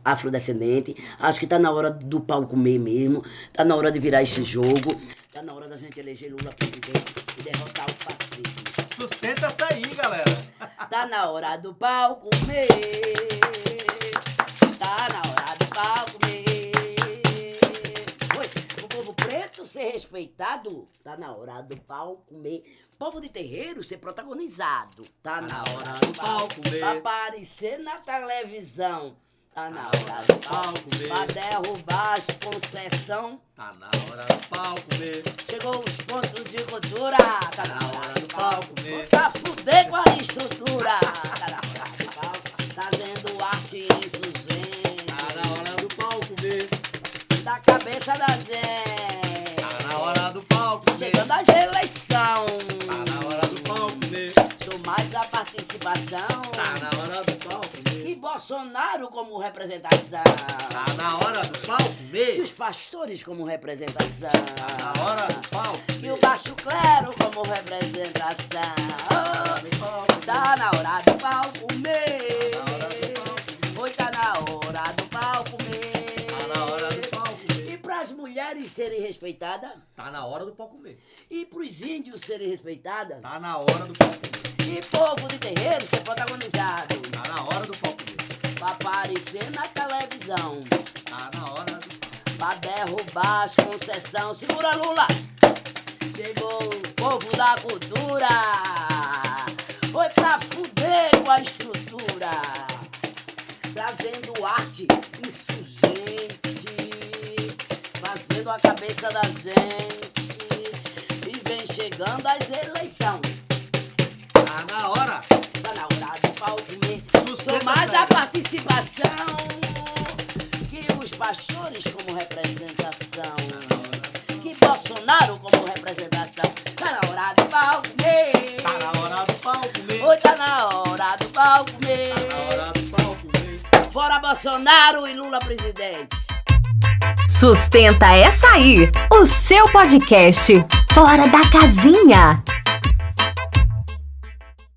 Speaker 3: afrodescendente, acho que está na hora do pau comer mesmo, está na hora de virar esse jogo, está na hora da gente eleger Lula presidente e derrotar o fascismo.
Speaker 1: Sustenta essa aí, galera.
Speaker 3: Tá na hora do pau comer. Tá na hora do pau comer. Preto ser respeitado. Tá na hora do pau comer povo de terreiro ser protagonizado. Tá, tá na hora do palco ver. Pra aparecer na televisão. Tá na hora do palco ver. Pra derrubar as concessão.
Speaker 1: Tá na hora do palco ver.
Speaker 3: Chegou os pontos de cultura. Tá na hora do palco ver. Pra fuder com a estrutura. Tá na hora do palco. Tá vendo arte insurgente.
Speaker 1: Tá na hora do palco ver.
Speaker 3: Da cabeça da gente. Chegando as eleições mais a participação.
Speaker 1: Tá na hora do palco.
Speaker 3: E Bolsonaro como representação.
Speaker 1: Tá na hora do palco.
Speaker 3: E os pastores como representação.
Speaker 1: Tá na hora do palco
Speaker 3: E o baixo clero como representação. Tá na hora do palco mesmo. Oi, tá na hora do serem respeitadas.
Speaker 1: Tá na hora do palco mesmo.
Speaker 3: E pros índios serem respeitadas.
Speaker 1: Tá na hora do palco mesmo.
Speaker 3: E povo de terreiro ser protagonizado.
Speaker 1: Tá na hora do palco
Speaker 3: Pra aparecer na televisão.
Speaker 1: Tá na hora do
Speaker 3: Pra derrubar as concessão. Segura Lula! Chegou o povo da cultura. Foi pra fuder com a estrutura. Trazendo arte insurgente. Fazendo a cabeça da gente. E vem chegando as eleições.
Speaker 1: Tá na hora.
Speaker 3: Tá na hora do pau comer. Sou mais a participação que os pastores como representação. Que Bolsonaro como representação. Tá na hora do pau comer.
Speaker 1: Tá na hora do pau comer.
Speaker 3: Oi, tá na hora do pau comer.
Speaker 1: Tá na hora do pau comer.
Speaker 3: Fora Bolsonaro e Lula presidente.
Speaker 2: Sustenta essa aí, o seu podcast Fora da Casinha.